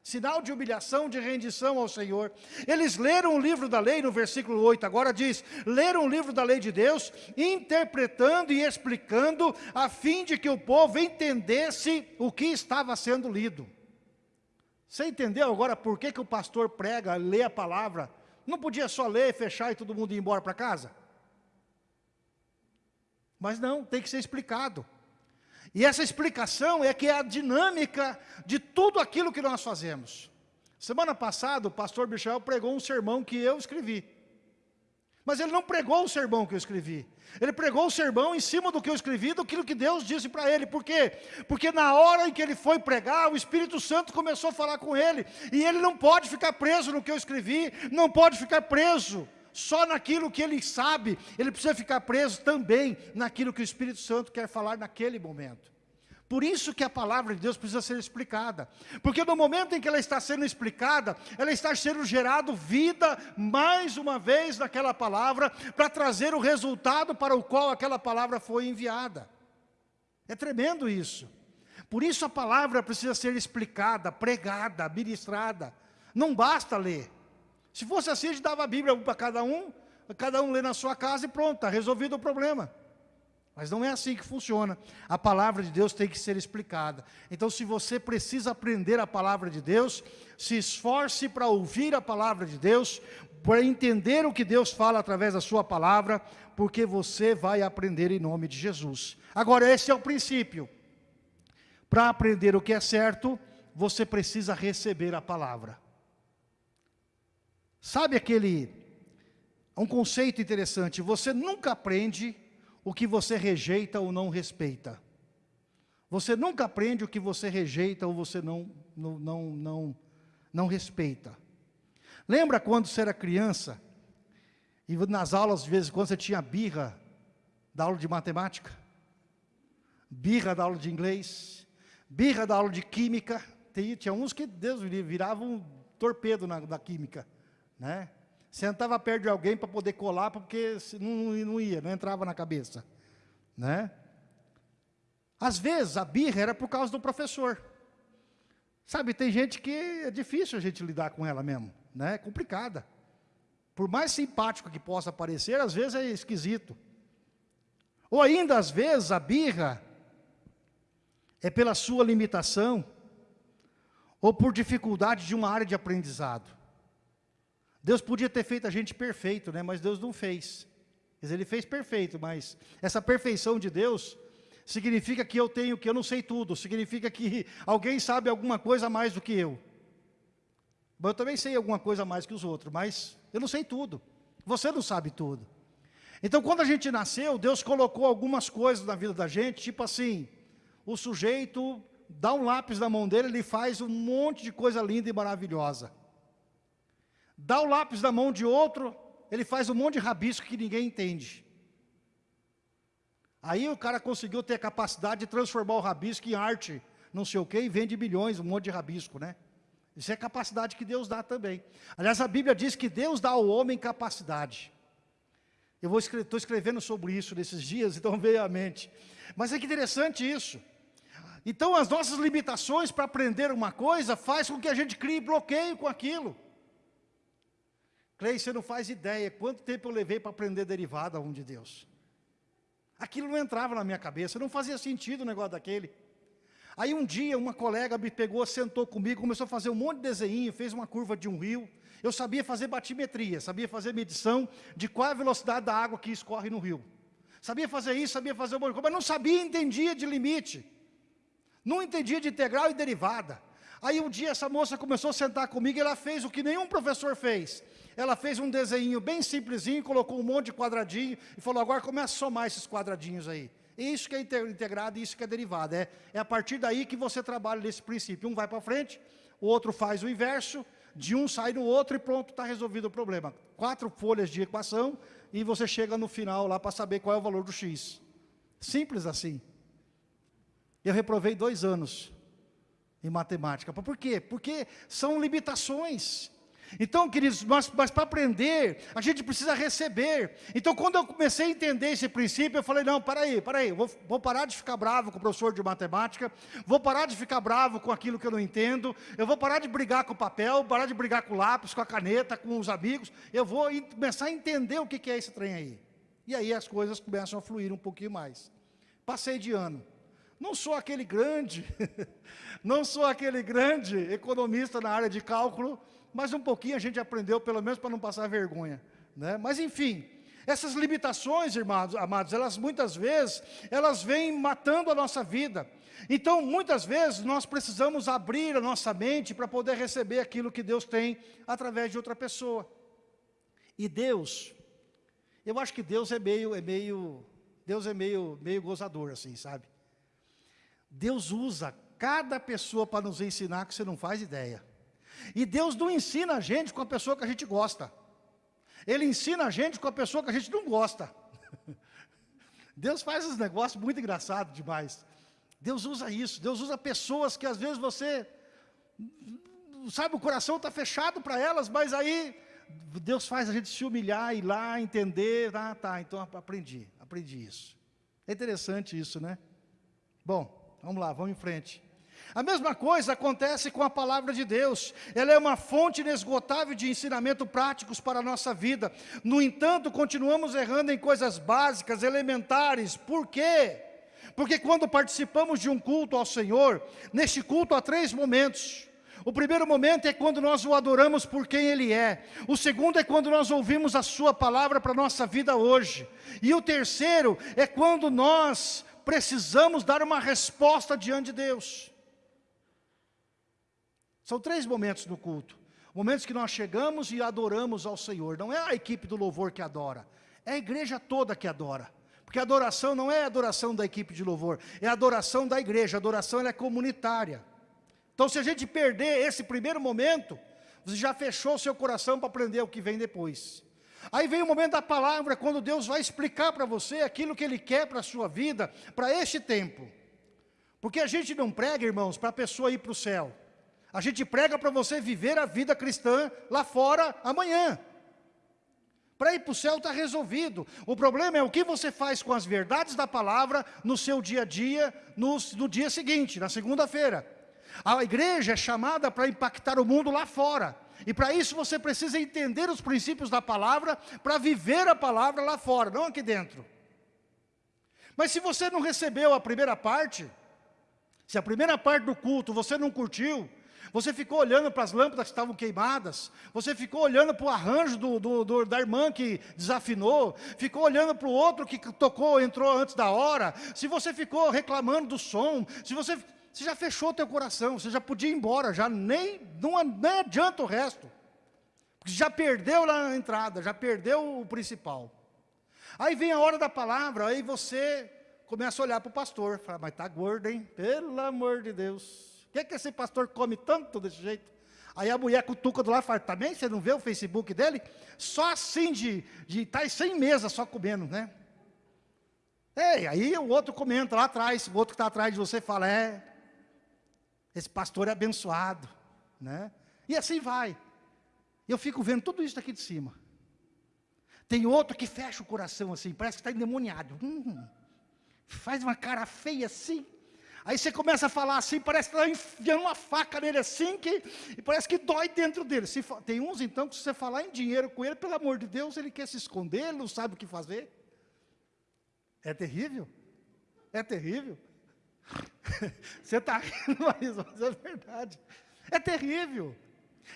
sinal de humilhação, de rendição ao Senhor. Eles leram o livro da lei, no versículo 8, agora diz, leram o livro da lei de Deus, interpretando e explicando, a fim de que o povo entendesse o que estava sendo lido. Você entendeu agora por que, que o pastor prega, lê a palavra? Não podia só ler, fechar e todo mundo ir embora para casa? Mas não, tem que ser explicado. E essa explicação é que é a dinâmica de tudo aquilo que nós fazemos. Semana passada, o pastor Michel pregou um sermão que eu escrevi. Mas ele não pregou o sermão que eu escrevi. Ele pregou o sermão em cima do que eu escrevi, do que Deus disse para ele. Por quê? Porque na hora em que ele foi pregar, o Espírito Santo começou a falar com ele. E ele não pode ficar preso no que eu escrevi, não pode ficar preso só naquilo que ele sabe, ele precisa ficar preso também naquilo que o Espírito Santo quer falar naquele momento. Por isso que a palavra de Deus precisa ser explicada. Porque no momento em que ela está sendo explicada, ela está sendo gerado vida mais uma vez naquela palavra, para trazer o resultado para o qual aquela palavra foi enviada. É tremendo isso. Por isso a palavra precisa ser explicada, pregada, ministrada. Não basta ler. Se fosse assim, a gente dava a Bíblia para cada um, cada um lê na sua casa e pronto, está resolvido o problema. Mas não é assim que funciona. A palavra de Deus tem que ser explicada. Então, se você precisa aprender a palavra de Deus, se esforce para ouvir a palavra de Deus, para entender o que Deus fala através da sua palavra, porque você vai aprender em nome de Jesus. Agora, esse é o princípio. Para aprender o que é certo, você precisa receber a palavra. Sabe aquele, um conceito interessante, você nunca aprende o que você rejeita ou não respeita. Você nunca aprende o que você rejeita ou você não, não, não, não, não respeita. Lembra quando você era criança, e nas aulas, de vez em quando, você tinha birra da aula de matemática, birra da aula de inglês, birra da aula de química, tinha uns que, Deus viravam um torpedo na, na química, né? Sentava perto de alguém para poder colar, porque não, não ia, não entrava na cabeça, né? Às vezes, a birra era por causa do professor. Sabe, tem gente que é difícil a gente lidar com ela mesmo, né? É complicada. Por mais simpático que possa parecer, às vezes é esquisito. Ou ainda, às vezes, a birra é pela sua limitação, ou por dificuldade de uma área de aprendizado. Deus podia ter feito a gente perfeito, né? mas Deus não fez. Ele fez perfeito, mas essa perfeição de Deus significa que eu tenho, que eu não sei tudo, significa que alguém sabe alguma coisa mais do que eu. Mas eu também sei alguma coisa mais que os outros, mas eu não sei tudo. Você não sabe tudo. Então, quando a gente nasceu, Deus colocou algumas coisas na vida da gente, tipo assim, o sujeito dá um lápis na mão dele, ele faz um monte de coisa linda e maravilhosa. Dá o lápis na mão de outro, ele faz um monte de rabisco que ninguém entende. Aí o cara conseguiu ter a capacidade de transformar o rabisco em arte, não sei o quê, e vende milhões, um monte de rabisco, né? Isso é capacidade que Deus dá também. Aliás, a Bíblia diz que Deus dá ao homem capacidade. Eu estou escrevendo sobre isso nesses dias, [laughs] então veio à mente. Mas é que interessante isso. Então as nossas limitações para aprender uma coisa faz com que a gente crie bloqueio com aquilo. Cleide, você não faz ideia quanto tempo eu levei para aprender derivada um de Deus. Aquilo não entrava na minha cabeça, não fazia sentido o negócio daquele. Aí um dia uma colega me pegou, sentou comigo, começou a fazer um monte de desenho, fez uma curva de um rio. Eu sabia fazer batimetria, sabia fazer medição de qual é a velocidade da água que escorre no rio. Sabia fazer isso, sabia fazer um monte mas não sabia, entendia de limite. Não entendia de integral e derivada. Aí um dia essa moça começou a sentar comigo e ela fez o que nenhum professor fez. Ela fez um desenho bem simplesinho, colocou um monte de quadradinho e falou, agora começa a somar esses quadradinhos aí. Isso que é integrado e isso que é derivado. É, é a partir daí que você trabalha nesse princípio. Um vai para frente, o outro faz o inverso, de um sai no outro e pronto, está resolvido o problema. Quatro folhas de equação e você chega no final lá para saber qual é o valor do x. Simples assim. Eu reprovei dois anos em matemática. Por quê? Porque são limitações. Então, queridos, mas, mas para aprender, a gente precisa receber. Então, quando eu comecei a entender esse princípio, eu falei, não, para aí, para aí, vou, vou parar de ficar bravo com o professor de matemática, vou parar de ficar bravo com aquilo que eu não entendo, eu vou parar de brigar com o papel, parar de brigar com o lápis, com a caneta, com os amigos, eu vou começar a entender o que é esse trem aí. E aí as coisas começam a fluir um pouquinho mais. Passei de ano. Não sou aquele grande, [laughs] não sou aquele grande economista na área de cálculo, mas um pouquinho a gente aprendeu, pelo menos para não passar vergonha. Né? Mas enfim, essas limitações, irmãos, amados, elas muitas vezes, elas vêm matando a nossa vida. Então, muitas vezes, nós precisamos abrir a nossa mente para poder receber aquilo que Deus tem através de outra pessoa. E Deus, eu acho que Deus é meio, é meio, Deus é meio, meio gozador, assim, sabe? Deus usa cada pessoa para nos ensinar que você não faz ideia. E Deus não ensina a gente com a pessoa que a gente gosta. Ele ensina a gente com a pessoa que a gente não gosta. [laughs] Deus faz esses negócios muito engraçados demais. Deus usa isso. Deus usa pessoas que às vezes você... Sabe, o coração está fechado para elas, mas aí Deus faz a gente se humilhar, ir lá, entender. Ah, tá, então aprendi, aprendi isso. É interessante isso, né? Bom, vamos lá, vamos em frente. A mesma coisa acontece com a palavra de Deus. Ela é uma fonte inesgotável de ensinamento práticos para a nossa vida. No entanto, continuamos errando em coisas básicas, elementares. Por quê? Porque quando participamos de um culto ao Senhor, neste culto há três momentos. O primeiro momento é quando nós o adoramos por quem Ele é. O segundo é quando nós ouvimos a Sua palavra para a nossa vida hoje. E o terceiro é quando nós precisamos dar uma resposta diante de Deus. São três momentos no culto. Momentos que nós chegamos e adoramos ao Senhor. Não é a equipe do louvor que adora, é a igreja toda que adora. Porque adoração não é a adoração da equipe de louvor, é a adoração da igreja, adoração é comunitária. Então se a gente perder esse primeiro momento, você já fechou o seu coração para aprender o que vem depois. Aí vem o momento da palavra, quando Deus vai explicar para você aquilo que Ele quer para a sua vida, para este tempo. Porque a gente não prega, irmãos, para a pessoa ir para o céu. A gente prega para você viver a vida cristã lá fora amanhã. Para ir para o céu está resolvido. O problema é o que você faz com as verdades da palavra no seu dia a dia, no, no dia seguinte, na segunda-feira. A igreja é chamada para impactar o mundo lá fora. E para isso você precisa entender os princípios da palavra, para viver a palavra lá fora, não aqui dentro. Mas se você não recebeu a primeira parte, se a primeira parte do culto você não curtiu, você ficou olhando para as lâmpadas que estavam queimadas, você ficou olhando para o arranjo do, do, do, da irmã que desafinou, ficou olhando para o outro que tocou, entrou antes da hora, se você ficou reclamando do som, se você, você já fechou o teu coração, você já podia ir embora, já nem, não, nem adianta o resto, porque já perdeu lá na entrada, já perdeu o principal. Aí vem a hora da palavra, aí você começa a olhar para o pastor, fala, mas está gordo, hein? Pelo amor de Deus que, é que esse pastor come tanto desse jeito? Aí a mulher cutuca do lado e fala, também você não vê o Facebook dele? Só assim de estar tá sem mesa, só comendo, né? É, aí o outro comenta lá atrás, o outro que está atrás de você fala, é, esse pastor é abençoado, né? E assim vai. Eu fico vendo tudo isso daqui de cima. Tem outro que fecha o coração assim, parece que está endemoniado. Hum, faz uma cara feia assim. Aí você começa a falar assim, parece que está enfiando uma faca nele assim, que, e parece que dói dentro dele. Se, tem uns então que se você falar em dinheiro com ele, pelo amor de Deus, ele quer se esconder, ele não sabe o que fazer. É terrível. É terrível. [laughs] você está rindo, mas [laughs] é verdade. É terrível.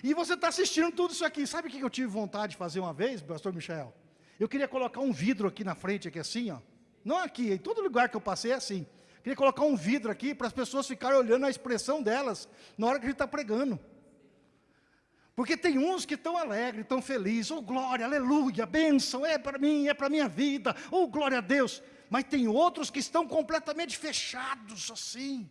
E você está assistindo tudo isso aqui. Sabe o que eu tive vontade de fazer uma vez, pastor Michel? Eu queria colocar um vidro aqui na frente, aqui assim, ó. Não aqui, em todo lugar que eu passei é assim. Queria colocar um vidro aqui para as pessoas ficarem olhando a expressão delas na hora que a gente está pregando. Porque tem uns que estão alegres, estão felizes, oh glória, aleluia, bênção, é para mim, é para minha vida, oh glória a Deus. Mas tem outros que estão completamente fechados assim.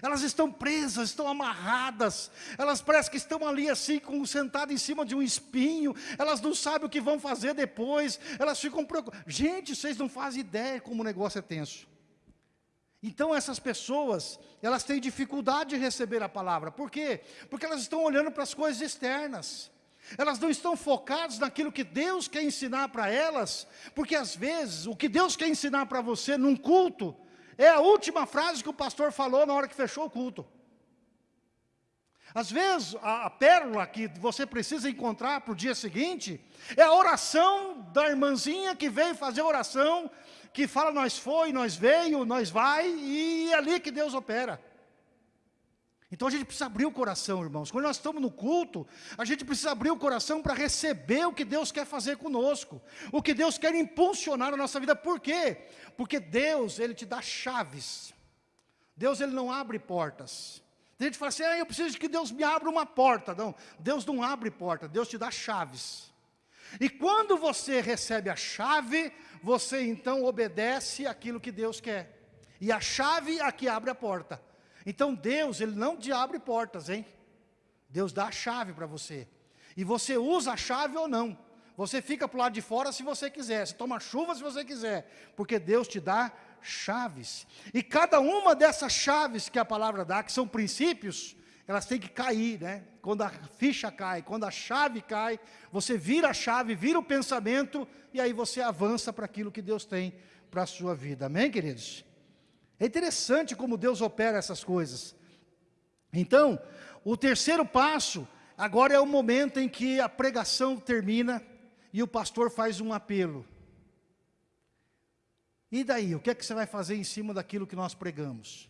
Elas estão presas, estão amarradas, elas parecem que estão ali assim, sentadas em cima de um espinho, elas não sabem o que vão fazer depois, elas ficam preocupadas. Gente, vocês não fazem ideia como o negócio é tenso. Então essas pessoas, elas têm dificuldade de receber a palavra. Por quê? Porque elas estão olhando para as coisas externas. Elas não estão focadas naquilo que Deus quer ensinar para elas, porque às vezes o que Deus quer ensinar para você num culto é a última frase que o pastor falou na hora que fechou o culto. Às vezes, a, a pérola que você precisa encontrar para o dia seguinte é a oração da irmãzinha que veio fazer oração que fala nós foi, nós veio, nós vai, e é ali que Deus opera. Então a gente precisa abrir o coração, irmãos. Quando nós estamos no culto, a gente precisa abrir o coração para receber o que Deus quer fazer conosco. O que Deus quer impulsionar na nossa vida. Por quê? Porque Deus, Ele te dá chaves. Deus, Ele não abre portas. Tem gente que fala assim, ah, eu preciso que Deus me abra uma porta. Não, Deus não abre porta, Deus te dá chaves. E quando você recebe a chave, você então obedece aquilo que Deus quer. E a chave é a que abre a porta. Então Deus, Ele não te abre portas, hein? Deus dá a chave para você. E você usa a chave ou não. Você fica para o lado de fora se você quiser. Você toma chuva se você quiser. Porque Deus te dá chaves. E cada uma dessas chaves que a palavra dá, que são princípios, elas têm que cair, né? Quando a ficha cai, quando a chave cai, você vira a chave, vira o pensamento, e aí você avança para aquilo que Deus tem para a sua vida. Amém, queridos? É interessante como Deus opera essas coisas. Então, o terceiro passo, agora é o momento em que a pregação termina e o pastor faz um apelo. E daí, o que é que você vai fazer em cima daquilo que nós pregamos?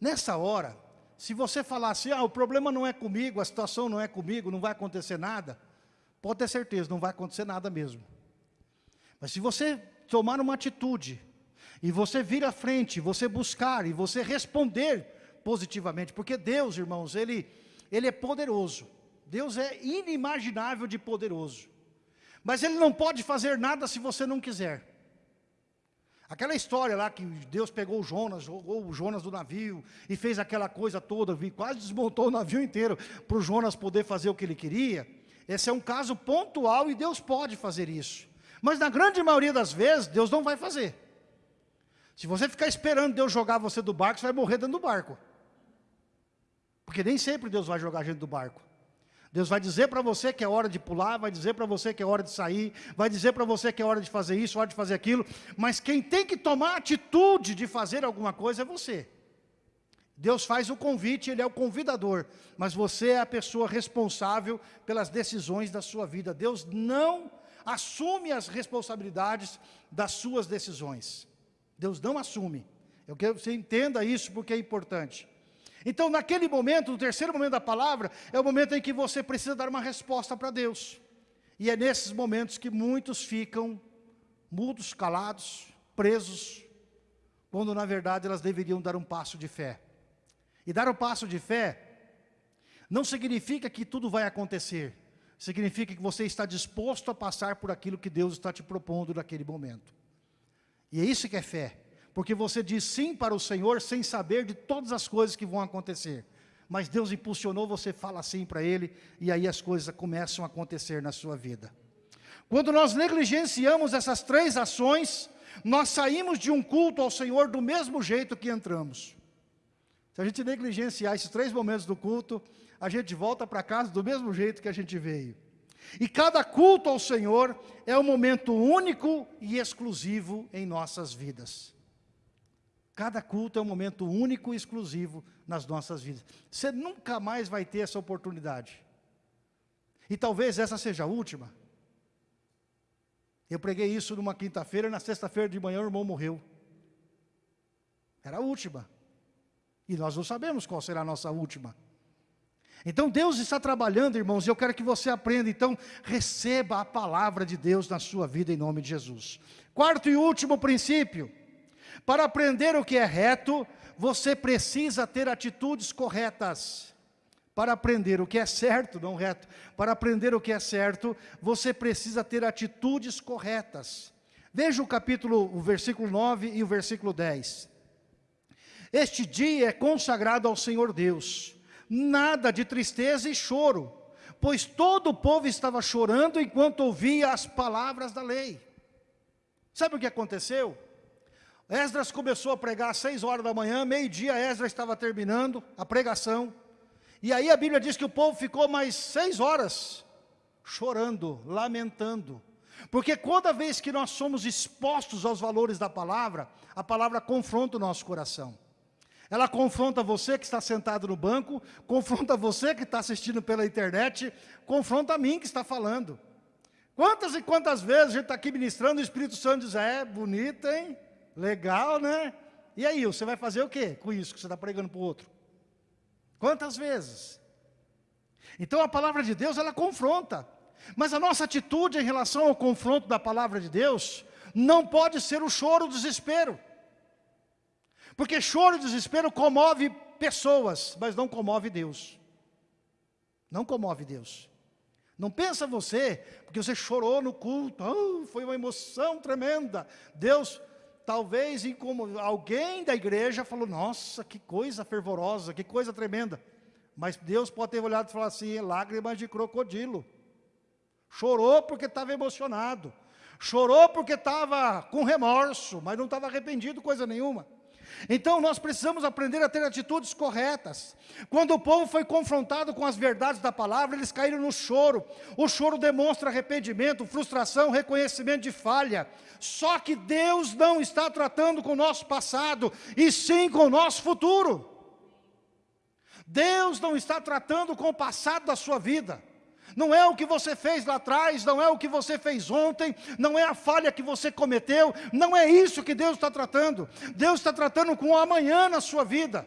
Nessa hora, se você falar assim, ah, o problema não é comigo, a situação não é comigo, não vai acontecer nada, pode ter certeza, não vai acontecer nada mesmo. Mas se você tomar uma atitude, e você vir à frente, você buscar, e você responder positivamente, porque Deus, irmãos, Ele, Ele é poderoso. Deus é inimaginável de poderoso. Mas Ele não pode fazer nada se você não quiser. Aquela história lá que Deus pegou o Jonas, jogou o Jonas do navio e fez aquela coisa toda, quase desmontou o navio inteiro para o Jonas poder fazer o que ele queria. Esse é um caso pontual e Deus pode fazer isso. Mas na grande maioria das vezes, Deus não vai fazer. Se você ficar esperando Deus jogar você do barco, você vai morrer dentro do barco. Porque nem sempre Deus vai jogar a gente do barco. Deus vai dizer para você que é hora de pular, vai dizer para você que é hora de sair, vai dizer para você que é hora de fazer isso, hora de fazer aquilo, mas quem tem que tomar atitude de fazer alguma coisa é você. Deus faz o convite, Ele é o convidador, mas você é a pessoa responsável pelas decisões da sua vida. Deus não assume as responsabilidades das suas decisões. Deus não assume. Eu quero que você entenda isso porque é importante. Então, naquele momento, no terceiro momento da palavra, é o momento em que você precisa dar uma resposta para Deus. E é nesses momentos que muitos ficam mudos, calados, presos, quando na verdade elas deveriam dar um passo de fé. E dar um passo de fé não significa que tudo vai acontecer, significa que você está disposto a passar por aquilo que Deus está te propondo naquele momento. E é isso que é fé porque você diz sim para o Senhor sem saber de todas as coisas que vão acontecer. Mas Deus impulsionou, você fala sim para Ele, e aí as coisas começam a acontecer na sua vida. Quando nós negligenciamos essas três ações, nós saímos de um culto ao Senhor do mesmo jeito que entramos. Se a gente negligenciar esses três momentos do culto, a gente volta para casa do mesmo jeito que a gente veio. E cada culto ao Senhor é um momento único e exclusivo em nossas vidas. Cada culto é um momento único e exclusivo nas nossas vidas. Você nunca mais vai ter essa oportunidade. E talvez essa seja a última. Eu preguei isso numa quinta-feira, na sexta-feira de manhã o irmão morreu. Era a última. E nós não sabemos qual será a nossa última. Então Deus está trabalhando, irmãos, e eu quero que você aprenda, então, receba a palavra de Deus na sua vida em nome de Jesus. Quarto e último princípio, para aprender o que é reto, você precisa ter atitudes corretas. Para aprender o que é certo, não reto, para aprender o que é certo, você precisa ter atitudes corretas. Veja o capítulo, o versículo 9 e o versículo 10. Este dia é consagrado ao Senhor Deus, nada de tristeza e choro, pois todo o povo estava chorando enquanto ouvia as palavras da lei. Sabe o que aconteceu? Esdras começou a pregar às seis horas da manhã, meio-dia Esdras estava terminando a pregação. E aí a Bíblia diz que o povo ficou mais seis horas chorando, lamentando. Porque toda vez que nós somos expostos aos valores da palavra, a palavra confronta o nosso coração. Ela confronta você que está sentado no banco, confronta você que está assistindo pela internet, confronta a mim que está falando. Quantas e quantas vezes a gente está aqui ministrando, o Espírito Santo diz, é, bonita, hein? Legal, né? E aí, você vai fazer o quê com isso que você está pregando para o outro? Quantas vezes? Então a palavra de Deus, ela confronta. Mas a nossa atitude em relação ao confronto da palavra de Deus, não pode ser o choro, o desespero. Porque choro e desespero comove pessoas, mas não comove Deus. Não comove Deus. Não pensa você, porque você chorou no culto, oh, foi uma emoção tremenda. Deus talvez como alguém da igreja falou, nossa, que coisa fervorosa, que coisa tremenda. Mas Deus pode ter olhado e falado assim, lágrimas de crocodilo. Chorou porque estava emocionado. Chorou porque estava com remorso, mas não estava arrependido coisa nenhuma. Então nós precisamos aprender a ter atitudes corretas. Quando o povo foi confrontado com as verdades da palavra, eles caíram no choro. O choro demonstra arrependimento, frustração, reconhecimento de falha. Só que Deus não está tratando com o nosso passado, e sim com o nosso futuro. Deus não está tratando com o passado da sua vida. Não é o que você fez lá atrás, não é o que você fez ontem, não é a falha que você cometeu, não é isso que Deus está tratando. Deus está tratando com o amanhã na sua vida.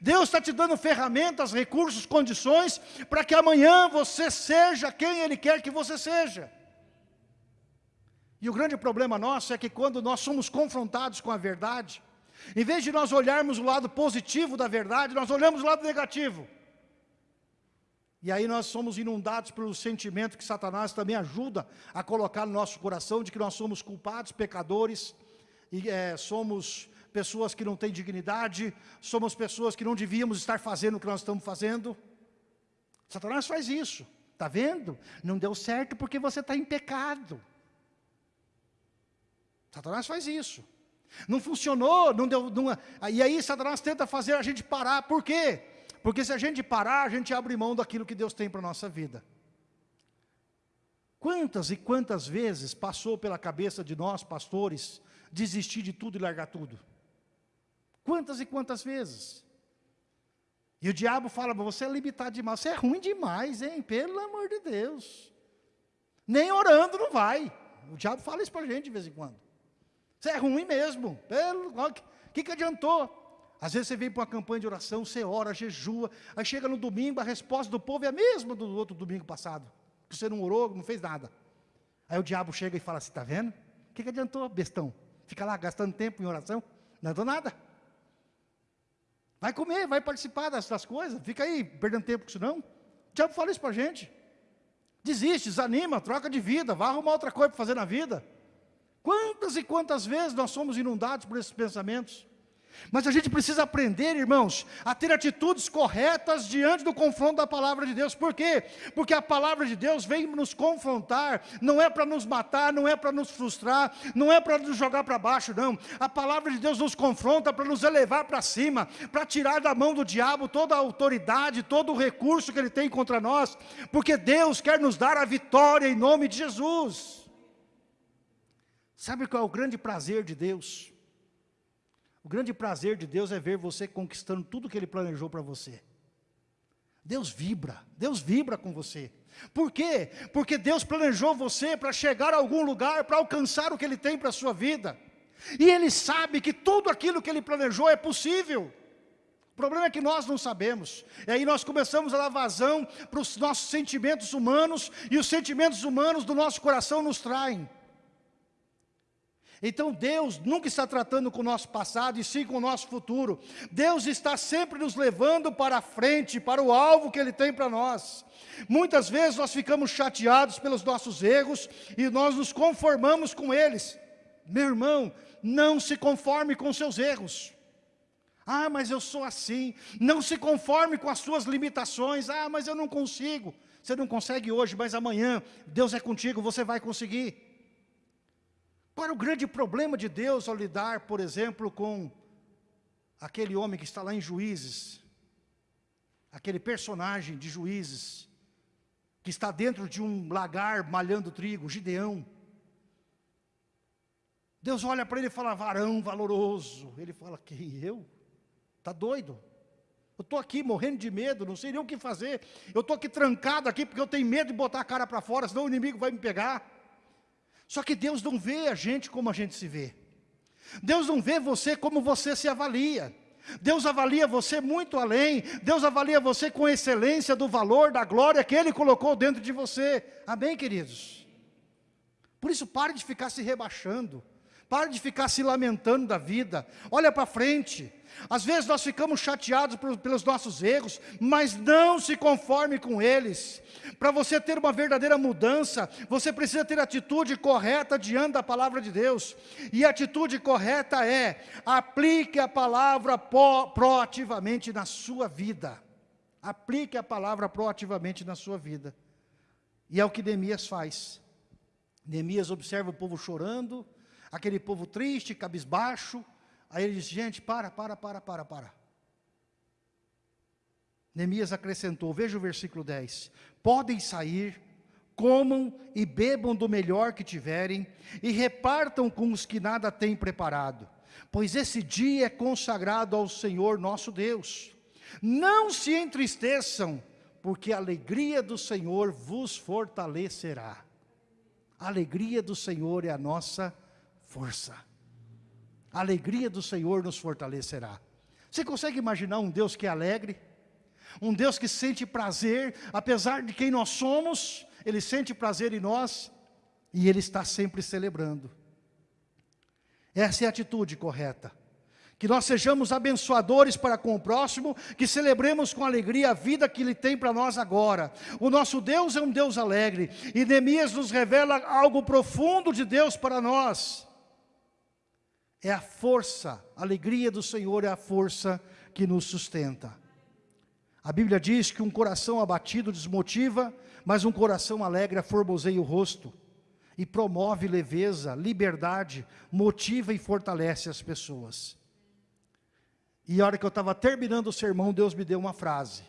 Deus está te dando ferramentas, recursos, condições, para que amanhã você seja quem Ele quer que você seja. E o grande problema nosso é que quando nós somos confrontados com a verdade, em vez de nós olharmos o lado positivo da verdade, nós olhamos o lado negativo. E aí nós somos inundados pelo sentimento que Satanás também ajuda a colocar no nosso coração de que nós somos culpados, pecadores, e é, somos pessoas que não têm dignidade, somos pessoas que não devíamos estar fazendo o que nós estamos fazendo. Satanás faz isso, está vendo? Não deu certo porque você está em pecado. Satanás faz isso. Não funcionou, não deu. Não, e aí Satanás tenta fazer a gente parar. Por quê? Porque se a gente parar, a gente abre mão daquilo que Deus tem para a nossa vida. Quantas e quantas vezes passou pela cabeça de nós, pastores, desistir de tudo e largar tudo? Quantas e quantas vezes? E o diabo fala, você é limitado demais, você é ruim demais, hein? Pelo amor de Deus. Nem orando não vai. O diabo fala isso para a gente de vez em quando. Você é ruim mesmo. O que, que adiantou? Às vezes você vem para uma campanha de oração, você ora, jejua, aí chega no domingo, a resposta do povo é a mesma do outro domingo passado. Que você não orou, não fez nada. Aí o diabo chega e fala assim, está vendo? O que, que adiantou, bestão? Fica lá gastando tempo em oração? Não adiantou nada. Vai comer, vai participar das, das coisas, fica aí perdendo tempo com isso não. O diabo fala isso para a gente. Desiste, desanima, troca de vida, vai arrumar outra coisa para fazer na vida. Quantas e quantas vezes nós somos inundados por esses pensamentos? Mas a gente precisa aprender, irmãos, a ter atitudes corretas diante do confronto da palavra de Deus. Por quê? Porque a palavra de Deus vem nos confrontar, não é para nos matar, não é para nos frustrar, não é para nos jogar para baixo, não. A palavra de Deus nos confronta para nos elevar para cima, para tirar da mão do diabo toda a autoridade, todo o recurso que ele tem contra nós, porque Deus quer nos dar a vitória em nome de Jesus. Sabe qual é o grande prazer de Deus? O grande prazer de Deus é ver você conquistando tudo que Ele planejou para você. Deus vibra, Deus vibra com você. Por quê? Porque Deus planejou você para chegar a algum lugar, para alcançar o que Ele tem para a sua vida. E Ele sabe que tudo aquilo que Ele planejou é possível. O problema é que nós não sabemos. E aí nós começamos a dar vazão para os nossos sentimentos humanos, e os sentimentos humanos do nosso coração nos traem. Então Deus nunca está tratando com o nosso passado e sim com o nosso futuro. Deus está sempre nos levando para a frente, para o alvo que Ele tem para nós. Muitas vezes nós ficamos chateados pelos nossos erros e nós nos conformamos com eles. Meu irmão, não se conforme com seus erros. Ah, mas eu sou assim. Não se conforme com as suas limitações. Ah, mas eu não consigo. Você não consegue hoje, mas amanhã Deus é contigo, você vai conseguir. Qual é o grande problema de Deus ao lidar, por exemplo, com aquele homem que está lá em Juízes, aquele personagem de Juízes, que está dentro de um lagar malhando trigo, Gideão. Deus olha para ele e fala, varão valoroso. Ele fala, quem eu? Está doido? Eu estou aqui morrendo de medo, não sei nem o que fazer. Eu estou aqui trancado aqui porque eu tenho medo de botar a cara para fora, senão o inimigo vai me pegar. Só que Deus não vê a gente como a gente se vê. Deus não vê você como você se avalia. Deus avalia você muito além. Deus avalia você com excelência do valor, da glória que Ele colocou dentro de você. Amém, queridos? Por isso, pare de ficar se rebaixando. Pare de ficar se lamentando da vida. Olha para frente. Às vezes nós ficamos chateados pelos nossos erros, mas não se conforme com eles. Para você ter uma verdadeira mudança, você precisa ter atitude correta diante da palavra de Deus. E a atitude correta é, aplique a palavra proativamente na sua vida. Aplique a palavra proativamente na sua vida. E é o que Neemias faz. Neemias observa o povo chorando, aquele povo triste, cabisbaixo, Aí ele disse, gente, para, para, para, para, para. Neemias acrescentou, veja o versículo 10. Podem sair, comam e bebam do melhor que tiverem, e repartam com os que nada têm preparado, pois esse dia é consagrado ao Senhor nosso Deus. Não se entristeçam, porque a alegria do Senhor vos fortalecerá. A alegria do Senhor é a nossa força a alegria do Senhor nos fortalecerá. Você consegue imaginar um Deus que é alegre? Um Deus que sente prazer, apesar de quem nós somos, Ele sente prazer em nós, e Ele está sempre celebrando. Essa é a atitude correta. que nós sejamos abençoadores para com o próximo, que celebremos com alegria a vida que Ele tem para nós agora. O nosso Deus é um Deus alegre, e Neemias nos revela algo profundo de Deus para nós. É a força, a alegria do Senhor é a força que nos sustenta. A Bíblia diz que um coração abatido desmotiva, mas um coração alegre formoseia o rosto e promove leveza, liberdade, motiva e fortalece as pessoas. E a hora que eu estava terminando o sermão, Deus me deu uma frase.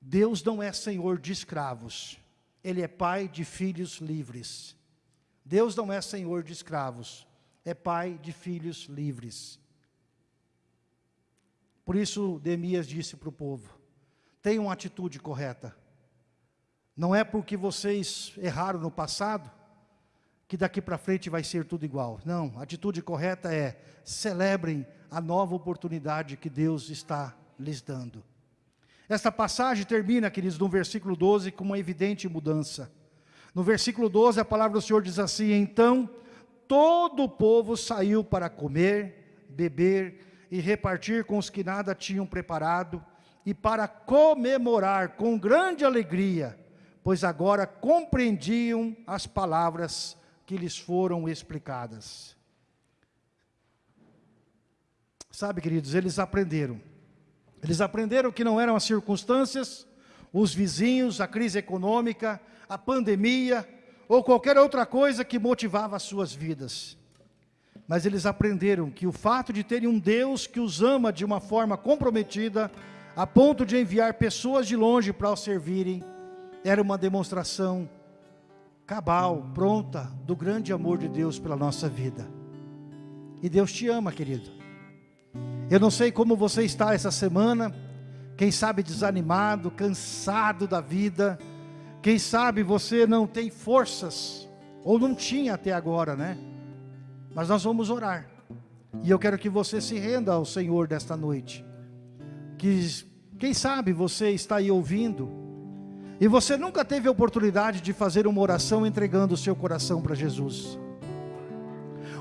Deus não é senhor de escravos, Ele é pai de filhos livres. Deus não é senhor de escravos, é pai de filhos livres. Por isso, Deemias disse para o povo, tenham uma atitude correta. Não é porque vocês erraram no passado, que daqui para frente vai ser tudo igual. Não, a atitude correta é, celebrem a nova oportunidade que Deus está lhes dando. Esta passagem termina, queridos, no versículo 12, com uma evidente mudança. No versículo 12, a palavra do Senhor diz assim, Então, todo o povo saiu para comer, beber e repartir com os que nada tinham preparado, e para comemorar com grande alegria, pois agora compreendiam as palavras que lhes foram explicadas. Sabe, queridos, eles aprenderam. Eles aprenderam que não eram as circunstâncias, os vizinhos, a crise econômica, a pandemia, ou qualquer outra coisa que motivava as suas vidas. Mas eles aprenderam que o fato de terem um Deus que os ama de uma forma comprometida, a ponto de enviar pessoas de longe para o servirem, era uma demonstração cabal, pronta, do grande amor de Deus pela nossa vida. E Deus te ama, querido. Eu não sei como você está essa semana, quem sabe desanimado, cansado da vida, quem sabe você não tem forças, ou não tinha até agora, né? Mas nós vamos orar, e eu quero que você se renda ao Senhor desta noite, que quem sabe você está aí ouvindo, e você nunca teve a oportunidade de fazer uma oração entregando o seu coração para Jesus.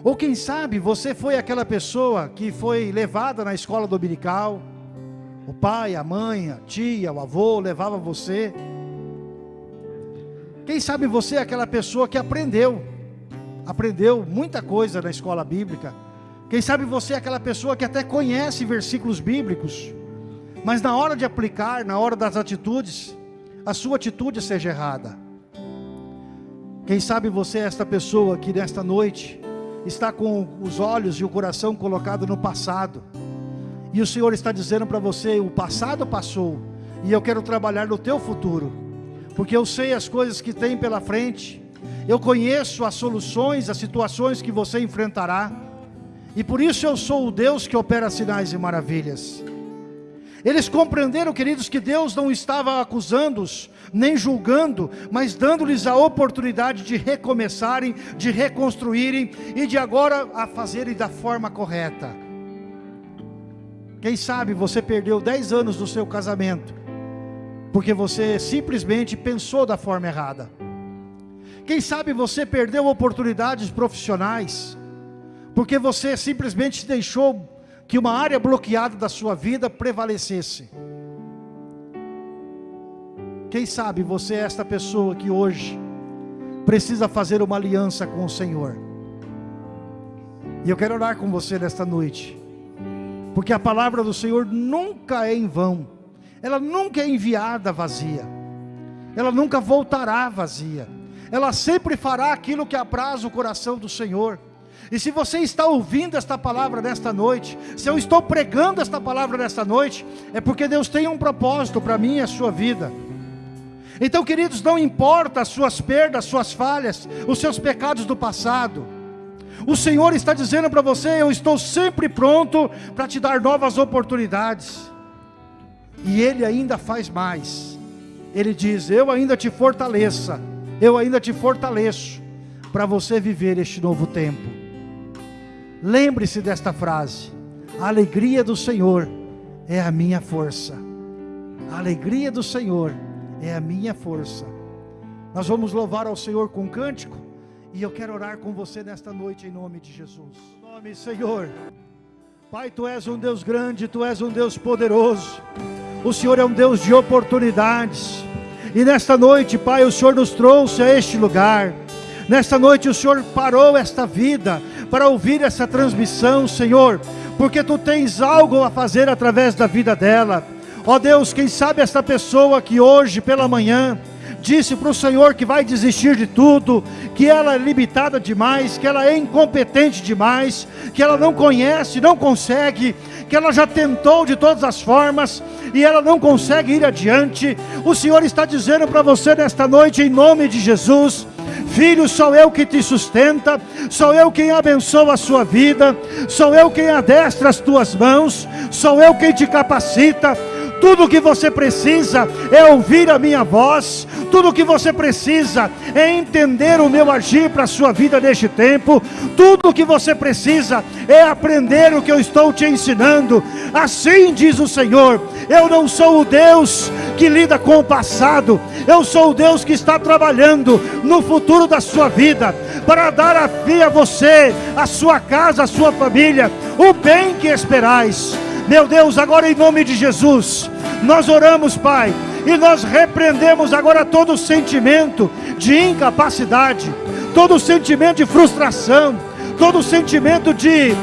Ou quem sabe você foi aquela pessoa que foi levada na escola dominical, o pai, a mãe, a tia, o avô levava você. Quem sabe você é aquela pessoa que aprendeu, aprendeu muita coisa na escola bíblica. Quem sabe você é aquela pessoa que até conhece versículos bíblicos, mas na hora de aplicar, na hora das atitudes, a sua atitude seja errada. Quem sabe você é esta pessoa que nesta noite está com os olhos e o coração colocado no passado. E o Senhor está dizendo para você, o passado passou, e eu quero trabalhar no teu futuro, porque eu sei as coisas que tem pela frente, eu conheço as soluções, as situações que você enfrentará, e por isso eu sou o Deus que opera sinais e maravilhas. Eles compreenderam, queridos, que Deus não estava acusando-os, nem julgando, mas dando-lhes a oportunidade de recomeçarem, de reconstruírem e de agora a fazerem da forma correta. Quem sabe você perdeu 10 anos do seu casamento, porque você simplesmente pensou da forma errada. Quem sabe você perdeu oportunidades profissionais, porque você simplesmente deixou que uma área bloqueada da sua vida prevalecesse. Quem sabe você é esta pessoa que hoje precisa fazer uma aliança com o Senhor. E eu quero orar com você nesta noite. Porque a palavra do Senhor nunca é em vão. Ela nunca é enviada vazia. Ela nunca voltará vazia. Ela sempre fará aquilo que apraz o coração do Senhor. E se você está ouvindo esta palavra nesta noite, se eu estou pregando esta palavra nesta noite, é porque Deus tem um propósito para mim e a sua vida. Então, queridos, não importa as suas perdas, suas falhas, os seus pecados do passado. O Senhor está dizendo para você: Eu estou sempre pronto para te dar novas oportunidades. E Ele ainda faz mais. Ele diz: Eu ainda te fortaleça, eu ainda te fortaleço para você viver este novo tempo. Lembre-se desta frase: a alegria do Senhor é a minha força. A alegria do Senhor é a minha força. Nós vamos louvar ao Senhor com um cântico e eu quero orar com você nesta noite em nome de Jesus. nome, Senhor. Pai, tu és um Deus grande, tu és um Deus poderoso. O Senhor é um Deus de oportunidades. E nesta noite, Pai, o Senhor nos trouxe a este lugar. Nesta noite o Senhor parou esta vida para ouvir essa transmissão, Senhor, porque tu tens algo a fazer através da vida dela. Ó Deus, quem sabe esta pessoa que hoje pela manhã disse para o Senhor que vai desistir de tudo, que ela é limitada demais, que ela é incompetente demais, que ela não conhece, não consegue, que ela já tentou de todas as formas e ela não consegue ir adiante. O Senhor está dizendo para você nesta noite, em nome de Jesus. Filho, sou eu que te sustenta, sou eu quem abençoa a sua vida, sou eu quem adestra as tuas mãos, sou eu quem te capacita, tudo o que você precisa é ouvir a minha voz. Tudo o que você precisa é entender o meu agir para a sua vida neste tempo. Tudo o que você precisa é aprender o que eu estou te ensinando. Assim diz o Senhor: Eu não sou o Deus que lida com o passado, eu sou o Deus que está trabalhando no futuro da sua vida para dar a, a você, a sua casa, a sua família, o bem que esperais. Meu Deus, agora em nome de Jesus, nós oramos, Pai, e nós repreendemos agora todo sentimento de incapacidade, todo sentimento de frustração, todo sentimento de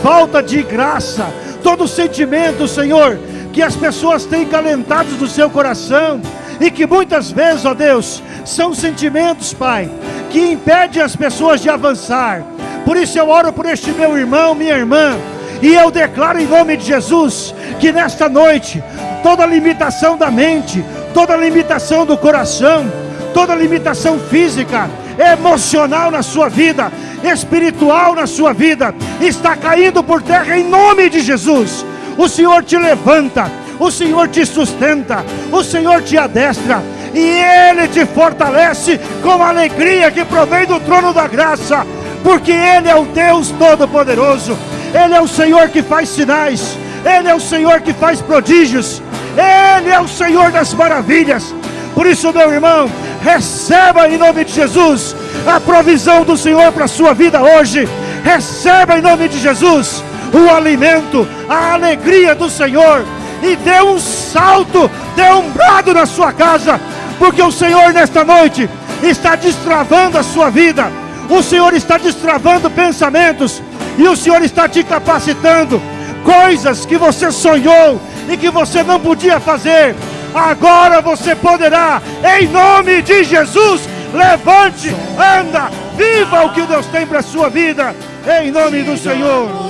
falta de graça, todo sentimento, Senhor, que as pessoas têm calentados do seu coração e que muitas vezes, ó Deus, são sentimentos, Pai, que impedem as pessoas de avançar. Por isso eu oro por este meu irmão, minha irmã, e eu declaro em nome de Jesus que nesta noite toda limitação da mente, toda limitação do coração, toda limitação física, emocional na sua vida, espiritual na sua vida, está caindo por terra em nome de Jesus. O Senhor te levanta, o Senhor te sustenta, o Senhor te adestra e Ele te fortalece com a alegria que provém do trono da graça, porque Ele é o Deus Todo-Poderoso. Ele é o Senhor que faz sinais, Ele é o Senhor que faz prodígios, Ele é o Senhor das maravilhas. Por isso, meu irmão, receba em nome de Jesus a provisão do Senhor para a sua vida hoje. Receba em nome de Jesus o alimento, a alegria do Senhor. E dê um salto, dê um brado na sua casa, porque o Senhor nesta noite está destravando a sua vida. O Senhor está destravando pensamentos, e o Senhor está te capacitando. Coisas que você sonhou e que você não podia fazer, agora você poderá, em nome de Jesus. Levante, anda, viva o que Deus tem para a sua vida, em nome do Senhor.